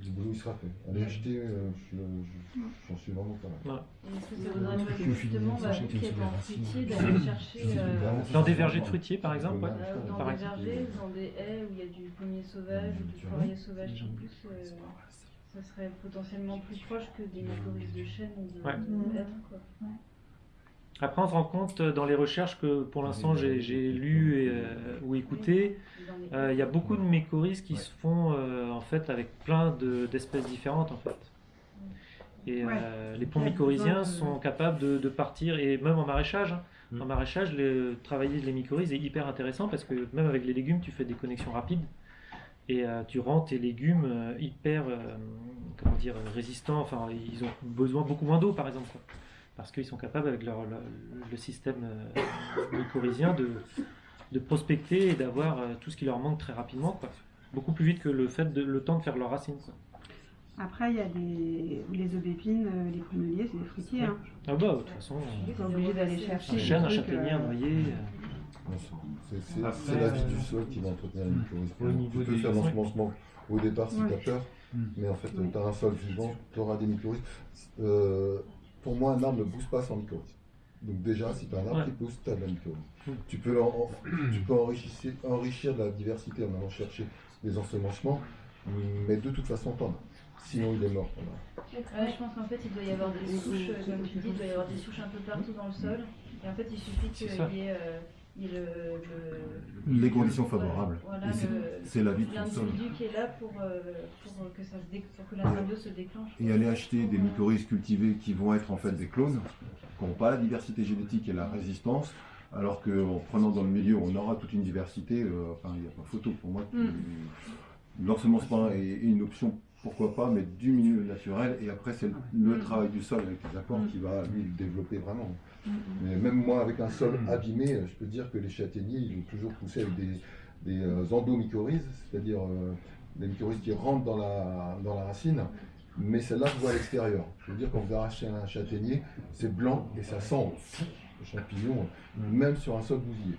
le boulot il sera fait. Allez acheter, euh, je- je- j'en suis vraiment pas mal. Est-ce que ça voudrait pas que justement, bah, vous qui êtes en fruitier, d'aller chercher euh, Dans des vergers de fruitiers par exemple, euh, dans des vergers, dans des haies où il y a du pommier sauvage ou du poirier sauvage pousse, euh, ça. serait potentiellement plus proche que des mycorhizes de chêne ou de, Ouais. quoi. Après, on se rend compte euh, dans les recherches que pour l'instant j'ai j'ai lu et, euh, ou écouté, euh, il y a beaucoup de mycorhizes qui se font euh, en fait avec plein de- d'espèces différentes en fait. Et Ouais. euh, les a mycorhiziens sont capables de, de partir, et même en maraîchage, hein. Mm. en maraîchage, le- travailler les mycorhizes est hyper intéressant parce que même avec les légumes, tu fais des connexions rapides et euh, tu rends tes légumes hyper euh, comment dire, résistants, enfin ils ont besoin beaucoup moins d'eau par exemple. quoi. Parce qu'ils sont capables avec leur, leur- le système euh, mycorhizien de, de prospecter et d'avoir euh, tout ce qui leur manque très rapidement, quoi. beaucoup plus vite que le fait de le temps de faire leurs racines. quoi. Après, il y a des, les aubépines, euh, les pruneliers, c'est des fruitiers. Hein. Ah bah de toute façon, Ils sont obligés d'aller chercher. un chêne, un châtaignier, un euh, noyer. euh, c'est- la vie euh, du sol qui va entretenir les mycorhizes. au niveau Tu peux faire l'ensemencement au départ si Ouais. tu as peur, Mm. mais en fait, Oui. tu as un sol vivant, tu auras des mycorhizes. Euh, pour moi, un arbre ne pousse pas sans mycorhizes. Donc déjà, si tu as un arbre Ouais. qui pousse, tu as de la mycorhize. Mm. Tu peux, en- en- tu peux enrichir, enrichir de la diversité en allant chercher des ensemencements, mais de toute façon, tu en as. Sinon, il est mort. Ouais, je pense qu'en fait, il doit y avoir des souches, euh, comme tu dis, il doit y avoir des souches un peu partout dans le sol. Et en fait, il suffit qu'il y ait, euh, le, le- Les conditions favorables. Voilà, c'est- la vie de. L'individu qui est là pour, euh, pour que, ça se dé- pour que la symbiose se déclenche. et aller acheter des mycorhizes cultivés qui vont être en fait des clones, qui n'ont pas la diversité génétique et la résistance, alors qu'en prenant dans le milieu, on aura toute une diversité, euh, enfin, il n'y a pas photo pour moi. L'ensemencement est, est une option, pourquoi pas, mais du milieu naturel, et après c'est le, le travail du sol avec les apports qui va lui le développer vraiment. Mais même moi, avec un sol abîmé, euh, je peux dire que les châtaigniers, ils vont toujours pousser avec des, des euh, endomycorhizes, c'est-à-dire euh, des mycorhizes qui rentrent dans la, dans la racine, mais celle-là se voit à l'extérieur. Je veux dire, quand vous arrachez un châtaignier, c'est blanc et ça sent le champignon, même sur un sol bousillé.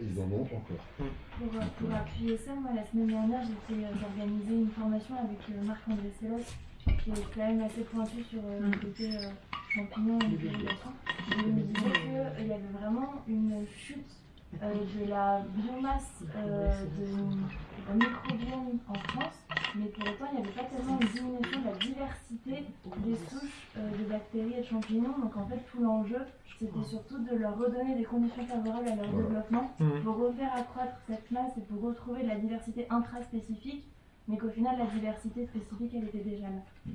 Et ils en ont encore. Pour, euh, pour appuyer ça, moi la semaine dernière j'ai euh, j'ai organisé une formation avec euh, Marc-André Sellos, qui est quand même assez pointu sur euh, le côté euh, champignons et irrigation. Et il me disait qu'il y avait vraiment une chute de la biomasse euh, de, microbiome en France, mais pour autant il n'y avait pas tellement une diminution de la diversité des souches euh, de bactéries et de champignons. Donc en fait tout l'enjeu c'était surtout de leur redonner des conditions favorables à leur Voilà. développement Mhm. pour refaire accroître cette masse et pour retrouver de la diversité intraspécifique, mais qu'au final la diversité spécifique elle était déjà là.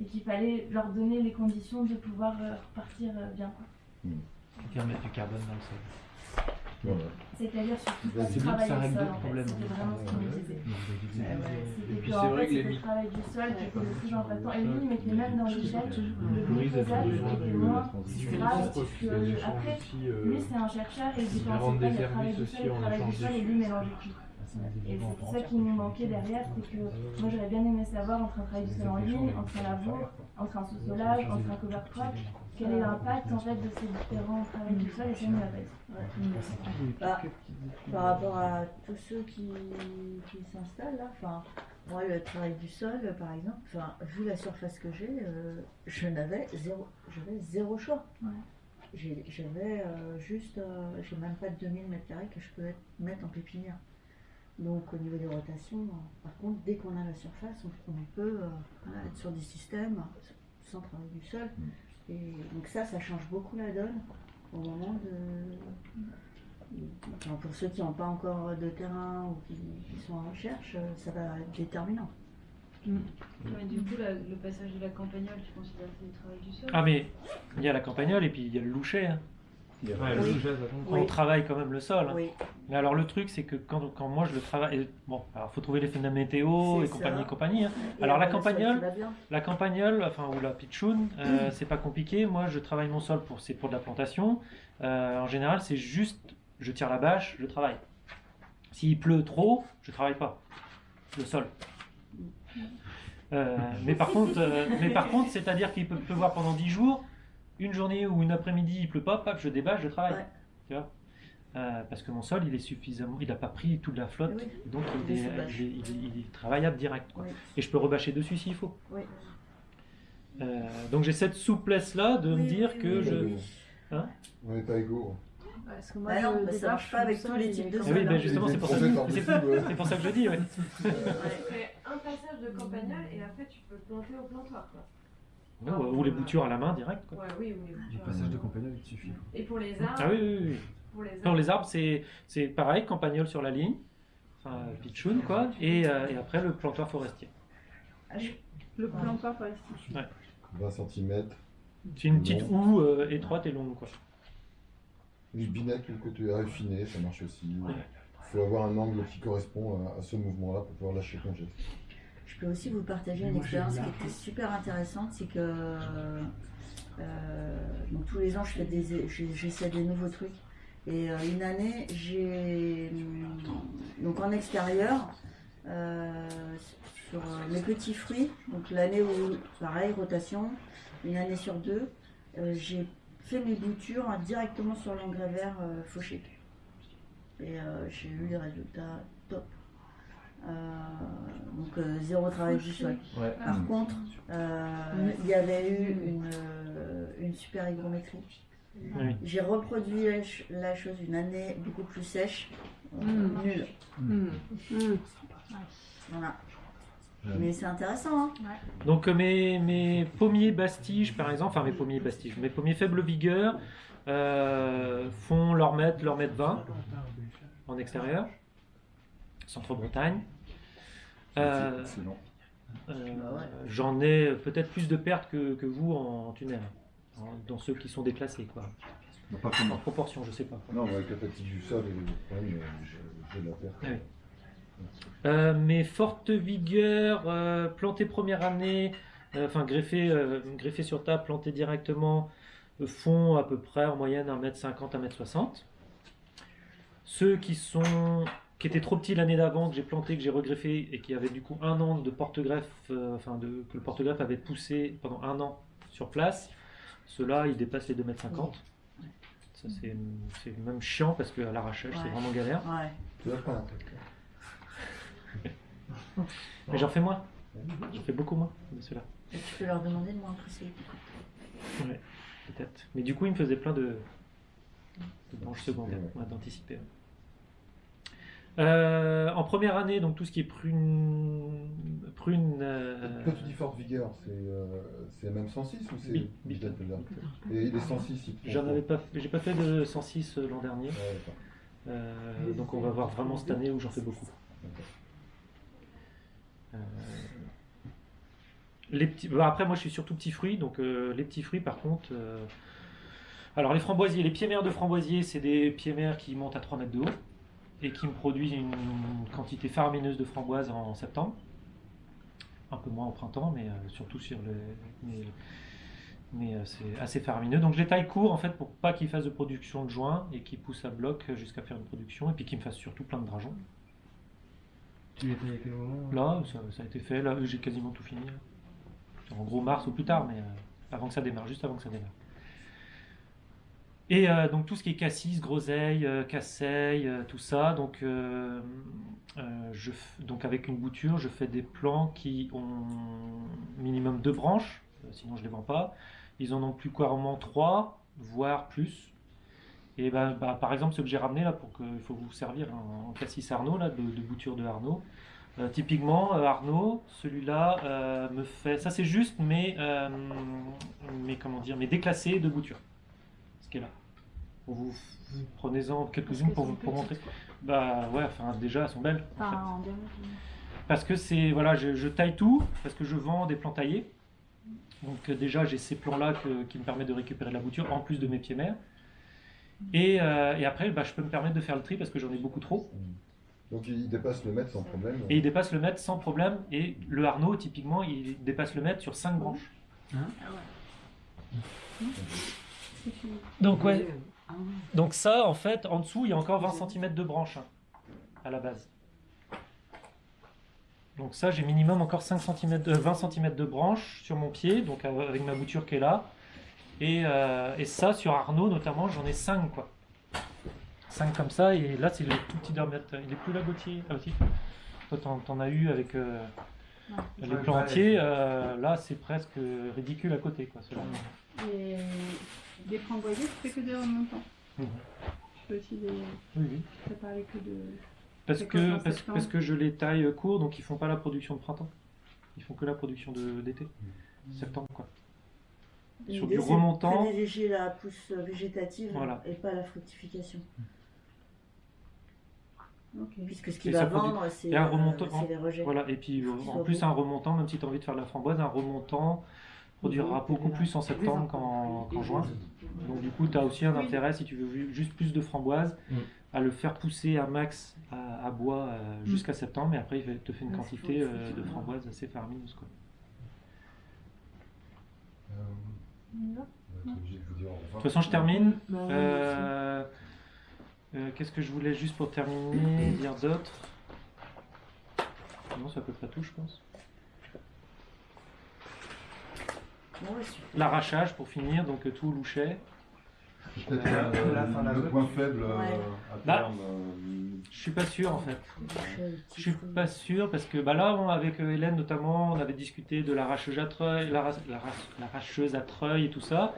Et qu'il fallait leur donner les conditions de pouvoir euh, repartir euh, bien. quoi. Faire mettre du carbone dans le sol. Voilà. C'est-à-dire surtout Bah, pas travailler ça le règle sol d'autres en fait. problèmes. C'était vraiment ce qu'il me disait. Ouais, ouais. C'était Et puis que, c'est en vrai fait, c'était le travail du sol qui était le plus impactant. Et lui, il mettait même dans l'échelle le glyphosate était moins grave échanges Après, euh, lui, c'est un chercheur et il vendent pas le travail du sol et le travail du sol et lui mélange tout. Et c'est ça qui nous manquait derrière, c'est que moi j'aurais bien aimé savoir entre un travail du sol en ligne, entre un labour, entre un sous-solage, entre un cover crop, quel est l'impact en fait de ces différents travails du sol et nous l'a. Bah, par rapport à tous ceux qui, qui s'installent là, enfin, moi le travail du sol par exemple, enfin, vu la surface que j'ai, euh, je n'avais zéro, j'avais zéro choix. Ouais. J'avais euh, juste, euh, j'ai même pas de 2000 mètres carrés que je peux être- mettre en pépinière. Donc au niveau des rotations, par contre, dès qu'on a la surface, on, peut euh, voilà, être sur des systèmes sans travail du sol. Et donc ça, ça change beaucoup la donne au moment de, Enfin, pour ceux qui n'ont pas encore de terrain ou qui, qui sont en recherche, euh, ça va être déterminant. Ouais, du coup, la- le passage de la campagnole, tu considères que c'est du travail du sol? Ah mais il y a la campagnole et puis il y a le loucher. hein. Ouais, le Oui. sujet, ça compte. Oui. On travaille quand même le sol. hein. Oui, Mais alors le truc c'est que quand, quand moi je le travaille, bon, alors faut trouver les phénomènes météo et compagnie ça. et compagnie. hein. Et Alors la campagnole, la campagnole, enfin ou la pitchoun, euh, c'est pas compliqué. Moi je travaille mon sol pour c'est pour de la plantation. Euh, en général c'est juste, je tire la bâche, je travaille. S'il pleut trop, je travaille pas le sol. Euh, mais par contre, euh, mais par contre, c'est-à-dire qu'il peut pleuvoir pendant 10 jours, une journée ou une après-midi il pleut pas, paf, je débâche, je travaille. Ouais. Tu vois? Euh, parce que mon sol, il est suffisamment, il n'a pas pris toute la flotte, Oui. donc il Il est, se bâche. il est- il est- il est travaillable direct. quoi. Oui. Et je peux rebâcher dessus s'il faut. Oui. Euh, donc j'ai cette souplesse-là de me dire oui, que oui, je... Hein? On n'est pas égaux. Parce que moi, Bah non, je bah ça marche pas avec tous les types de quand Eh oui, ben justement, c'est pour, ça que- c'est- ouais. pour ça que je dis. ouais. Tu fais un passage de campagnole et après tu peux planter au plantoir. Quoi. Ou, ou les boutures à la main direct. Quoi. Ouais, oui, ou les passage de campagnole, il suffit. Et pour les arbres Ah oui, oui, oui. Pour les arbres. Les c'est c'est pareil, campagnole sur la ligne, enfin pitchoun quoi, et, euh, et après le plantoir forestier. Le plantoir forestier. 20 cm. C'est une petite houe euh, étroite et longue quoi. Une binette, le côté affiné, ça marche aussi. Il faut avoir un angle qui correspond à, à ce mouvement-là pour pouvoir lâcher ton geste. Je peux aussi vous partager une expérience qui était super intéressante, c'est que euh, donc tous les ans je fais des, j'ai- j'essaie des nouveaux trucs. Et euh, une année, j'ai donc en extérieur euh, sur euh, mes petits fruits. Donc l'année où pareil rotation, une année sur deux, euh, j'ai fait mes boutures hein, directement sur l'engrais vert euh, fauché. Et euh, j'ai eu des résultats. Euh, donc euh, zéro travail du sol. Ouais. Par contre, euh, il y avait eu une, euh, une super hygrométrie. Oui. J'ai reproduit la, ch- la chose une année beaucoup plus sèche, euh, Mm. nulle. Mm. Mm. Voilà. Mais c'est intéressant. Hein Donc euh, mes, mes pommiers bastiges par exemple, enfin mes pommiers bastiges, mes pommiers faible vigueur euh, font leur mètre, leur mètre 20 en extérieur, centre-Bretagne. Euh. Euh, Bah ouais. J'en ai peut-être plus de pertes que, que vous en tunnel, hein, dans ceux qui sont déclassés, quoi. Non, pas En proportion, je sais pas. Non, mais avec la fatigue du sol, j'ai la perte. Ah oui. Euh, mes fortes vigueurs, euh, plantées première année, euh, enfin greffées, euh, greffées sur table, plantées directement, euh, font à peu près en moyenne 1m50, 1m60. Ceux qui sont qui était trop petit l'année d'avant, que j'ai planté, que j'ai regreffé et qui avait du coup un an de porte-greffe, euh, enfin de, que le porte-greffe avait poussé pendant un an sur place, ceux-là ils dépassent les 2,50 m. Ça c'est c'est même chiant parce qu'à l'arrachage c'est vraiment galère. Ouais. Tu vas prendre un truc. Mais j'en fais moins. J'en fais beaucoup moins de ceux-là. Et tu peux leur demander de moins pousser. Ouais, peut-être. Mais du coup, il me faisait plein de, de branches secondaires, ouais, d'anticiper. Euh, en première année, donc tout ce qui est prune. prune euh, Quand tu dis forte vigueur, c'est euh, c'est même 106 ou c'est Et les 106, ils te font J'en avais pas, j'ai pas fait de 106 l'an dernier. Ouais. Euh, donc on va voir vraiment cette année où j'en fais beaucoup. Euh, les petits, bah, après moi je suis surtout petits fruits, donc euh, les petits fruits par contre. euh, alors les framboisiers, les pieds mères de framboisiers, c'est des pieds mères qui montent à 3 mètres de haut et qui me produisent une quantité faramineuse de framboises en septembre. Un peu moins au printemps, mais euh, surtout sur le. Mais, mais, euh, c'est assez faramineux. Donc je les taille court en fait pour pas qu'ils fassent de production de joints et qu'ils poussent à bloc jusqu'à faire une production et puis qu'ils me fassent surtout plein de drageons. Tu les tailles à quel moment Là, ça, ça a été fait. Là, j'ai quasiment tout fini. En gros, mars ou plus tard, mais euh, avant que ça démarre, juste avant que ça démarre. Et euh, donc tout ce qui est cassis, groseille, euh, casseille, euh, tout ça. Donc, euh, donc avec une bouture, je fais des plants qui ont minimum deux branches, sinon je les vends pas. Ils en ont plus couramment trois, voire plus. Et ben, bah, par exemple, ce que j'ai ramené là, pour que il faut vous servir en, cassis Arnaud, là, de, bouture de Arnaud. Typiquement, Arnaud, celui-là me fait. Ça, c'est juste, mais, mais comment dire, mais déclassé de bouture. Ce qui est là. Pour vous, prenez-en quelques-unes pour, vous- pour montrer. Bah ouais, enfin déjà, elles sont belles. en fait. Enfin, en diamètre. Parce que c'est voilà, je, je taille tout parce que je vends des plants taillés. Donc euh, déjà j'ai ces plants là qui me permettent de récupérer de la bouture en plus de mes pieds mères. Et, euh, et après bah, je peux me permettre de faire le tri parce que j'en ai beaucoup trop. Donc il dépasse le mètre sans problème. Et il dépasse le mètre sans problème. Et le Arnaud typiquement il dépasse le mètre sur 5 branches. Donc ouais. Donc ça en fait en dessous il y a encore 20 cm de branche hein, à la base. Donc ça, j'ai minimum encore 5 cm, de- 20 cm de branche sur mon pied, donc euh, avec ma bouture qui est là. Et, euh, et ça, sur Arnaud notamment, j'en ai 5 quoi. 5 comme ça, et là c'est le tout petit diamètre. Il est plus là, Gauthier Ah aussi. Toi, t'en, as eu avec euh, les euh, là, c'est presque ridicule à côté. Quoi. Et des framboisiers, tu fais que des remontants. Mhm. Tu fais aussi des. Oui, oui. Tu parlé que de. Parce que, parce, parce que je les taille court, donc ils font pas la production de printemps. Ils font que la production d'été. Septembre, quoi. Sur du remontant. privilégier la pousse végétative Voilà. et pas la fructification. Puisque ce qui Et va vendre, c'est et un euh, les rejets. Voilà, et puis en plus un remontant, même si tu as envie de faire de la framboise, un remontant produira beaucoup plus en septembre qu'en juin. Donc du coup, tu as aussi un intérêt, si tu veux ju- juste plus de framboises, Mm. à le faire pousser à max à, à bois euh, Mm. jusqu'à septembre, et après il te fait une quantité euh, de framboises assez faramineuse. Quoi. Euh, de toute façon, je termine. Bah, Euh, euh, Qu'est-ce que je voulais juste pour terminer dire d'autre? Non, c'est à peu près tout, je pense. Ouais, super. L'arrachage pour finir, donc tout louchet. Peut-être Euh, euh, le point faible euh, Ouais. à Bah, terme. euh, Je suis pas sûr en fait. Je suis pas sûr parce que bah là, on- avec euh, Hélène notamment, on avait discuté de l'arracheuse à treuil, l'arra- l'arra- l'arracheuse à treuil et tout ça.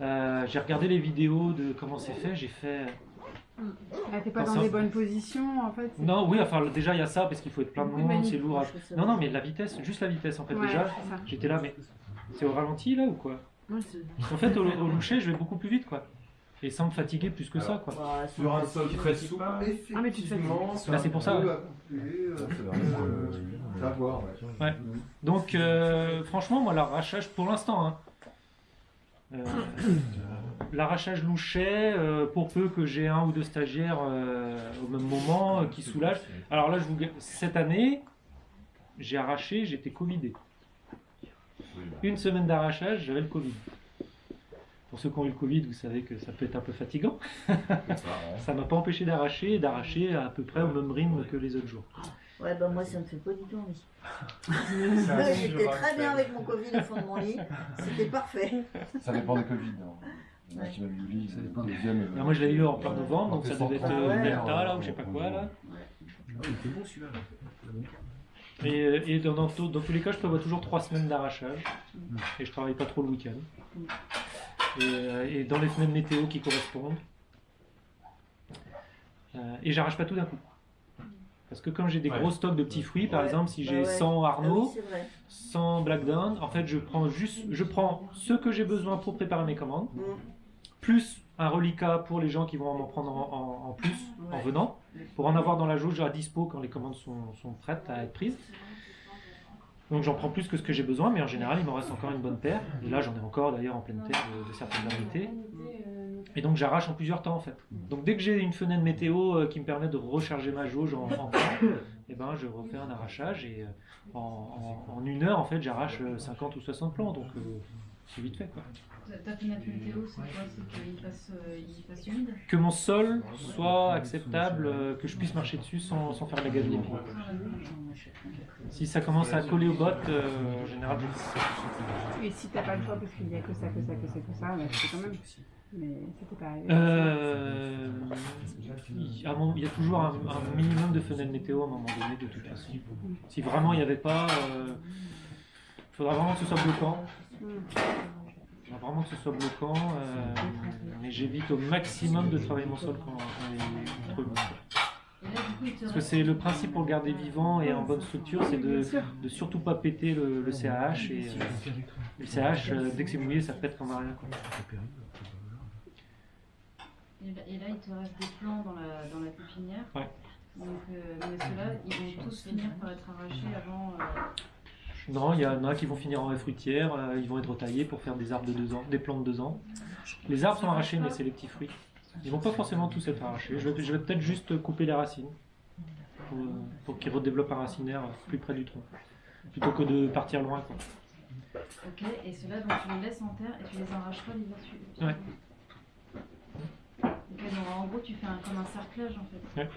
Euh, j'ai regardé les vidéos de comment c'est fait, j'ai fait. Ah, t'es pas Dans les bonnes positions en fait. Non, oui, enfin déjà il y a ça parce qu'il faut être plein de Oui, monde, c'est lourd. à- Non, non, mais la vitesse, juste la vitesse en fait Ouais, déjà. J'étais là, mais c'est au ralenti là ou quoi En fait, au, au loucher, je vais beaucoup plus vite quoi. Et sans me fatiguer plus que ça quoi. Bah, Sur un sol très souple, Ah, mais tu te fais- effectivement, Bah, c'est pour ça. peu ouais. euh, euh, voir. Donc, euh, franchement, moi, l'arrachage, pour l'instant, hein, euh, l'arrachage louchet, euh, pour peu que j'ai un ou deux stagiaires euh, au même moment euh, qui soulagent. Alors là, je vous, cette année, j'ai arraché, j'étais Covidé. Une semaine d'arrachage, j'avais le Covid. pour ceux qui ont eu le Covid, vous savez que ça peut être un peu fatigant. ça m'a pas empêché d'arracher, et d'arracher à peu près au même rythme que les autres jours. Ouais, bah moi ça me fait pas du tout envie. J'étais très bien avec mon Covid au fond de mon lit, c'était parfait. Ça dépend des Covid. hein. Il y en a qui mettent du lit, le deuxième. euh, Alors moi je l'ai eu en plein novembre, donc ça devait être Ah euh, ouais. Delta là ou je sais pas quoi là. il était bon celui-là. Et, euh, et dans, dans tout- dans tous les cas, je prévois toujours trois semaines d'arrachage et je travaille pas trop le week-end. Et, euh, et dans les semaines météo qui correspondent. Euh, et j'arrache pas tout d'un coup. Parce que comme j'ai des Ouais. gros stocks de petits fruits, par Ouais. exemple, si Bah j'ai ouais. 100 Ah Arnaud, oui, c'est vrai. 100 Blackdown, en fait, je prends juste, je prends ce que j'ai besoin pour préparer mes commandes, Mm. plus un reliquat pour les gens qui vont m'en prendre en, en- en plus en Ouais. venant, pour en avoir dans la jauge à dispo quand les commandes sont, sont prêtes à être prises. Donc j'en prends plus que ce que j'ai besoin, mais en général, il m'en reste encore une bonne paire. Et là, j'en ai encore d'ailleurs en pleine terre de, certaines variétés. Et donc j'arrache en plusieurs temps en fait. Donc dès que j'ai une fenêtre météo euh, qui me permet de recharger ma jauge en, en temps, et ben je refais un arrachage et euh, en, une heure en fait j'arrache euh, 50 ou 60 plants. Donc euh, c'est vite fait quoi. Ta- Ta fenêtre météo, c'est quoi C'est qu'il fasse, euh, il fasse humide Que mon sol soit acceptable, euh, que je puisse marcher dessus sans, sans faire de la gadonie. Si ça commence à coller aux bottes, euh, en général je. Et si t'as pas le choix parce qu'il y a que ça, que ça, que ça, que ça, bah, fais quand même. Mais t'est pas arrivé. Euh, il, y a toujours un, un minimum de fenêtres météo à un moment donné, de toute façon. Si vraiment il n'y avait pas, euh, il faudra vraiment que ce soit bloquant. Vraiment que ce soit bloquant, euh, mais j'évite au maximum de travailler mon sol quand, quand te Parce que c'est le principe pour le garder vivant et en bonne structure, c'est de, surtout pas péter le, le CAH. Et, euh, le CAH, euh, dès que c'est mouillé, ça pète comme rien. quoi. Et là, il te reste des plants dans la, dans la pépinière. Ouais. Donc, mais ceux-là, ils vont tous finir par être arrachés avant. Non, il y en a qui vont finir en haie fruitière, euh, ils vont être retaillés pour faire des arbres de deux ans, des plantes de deux ans. Les arbres sont arrachés, mais c'est les petits fruits. Ils vont pas forcément tous être arrachés. Je vais, je vais peut-être juste couper les racines pour, euh, pour qu'ils redéveloppent un racinaire plus près du tronc, plutôt que de partir loin. Quoi. Ok, et ceux-là, donc tu les laisses en terre et tu les arracheras l'hiver suivant. Ouais. Ok, donc en gros, tu fais un, comme un cerclage en fait. Ouais.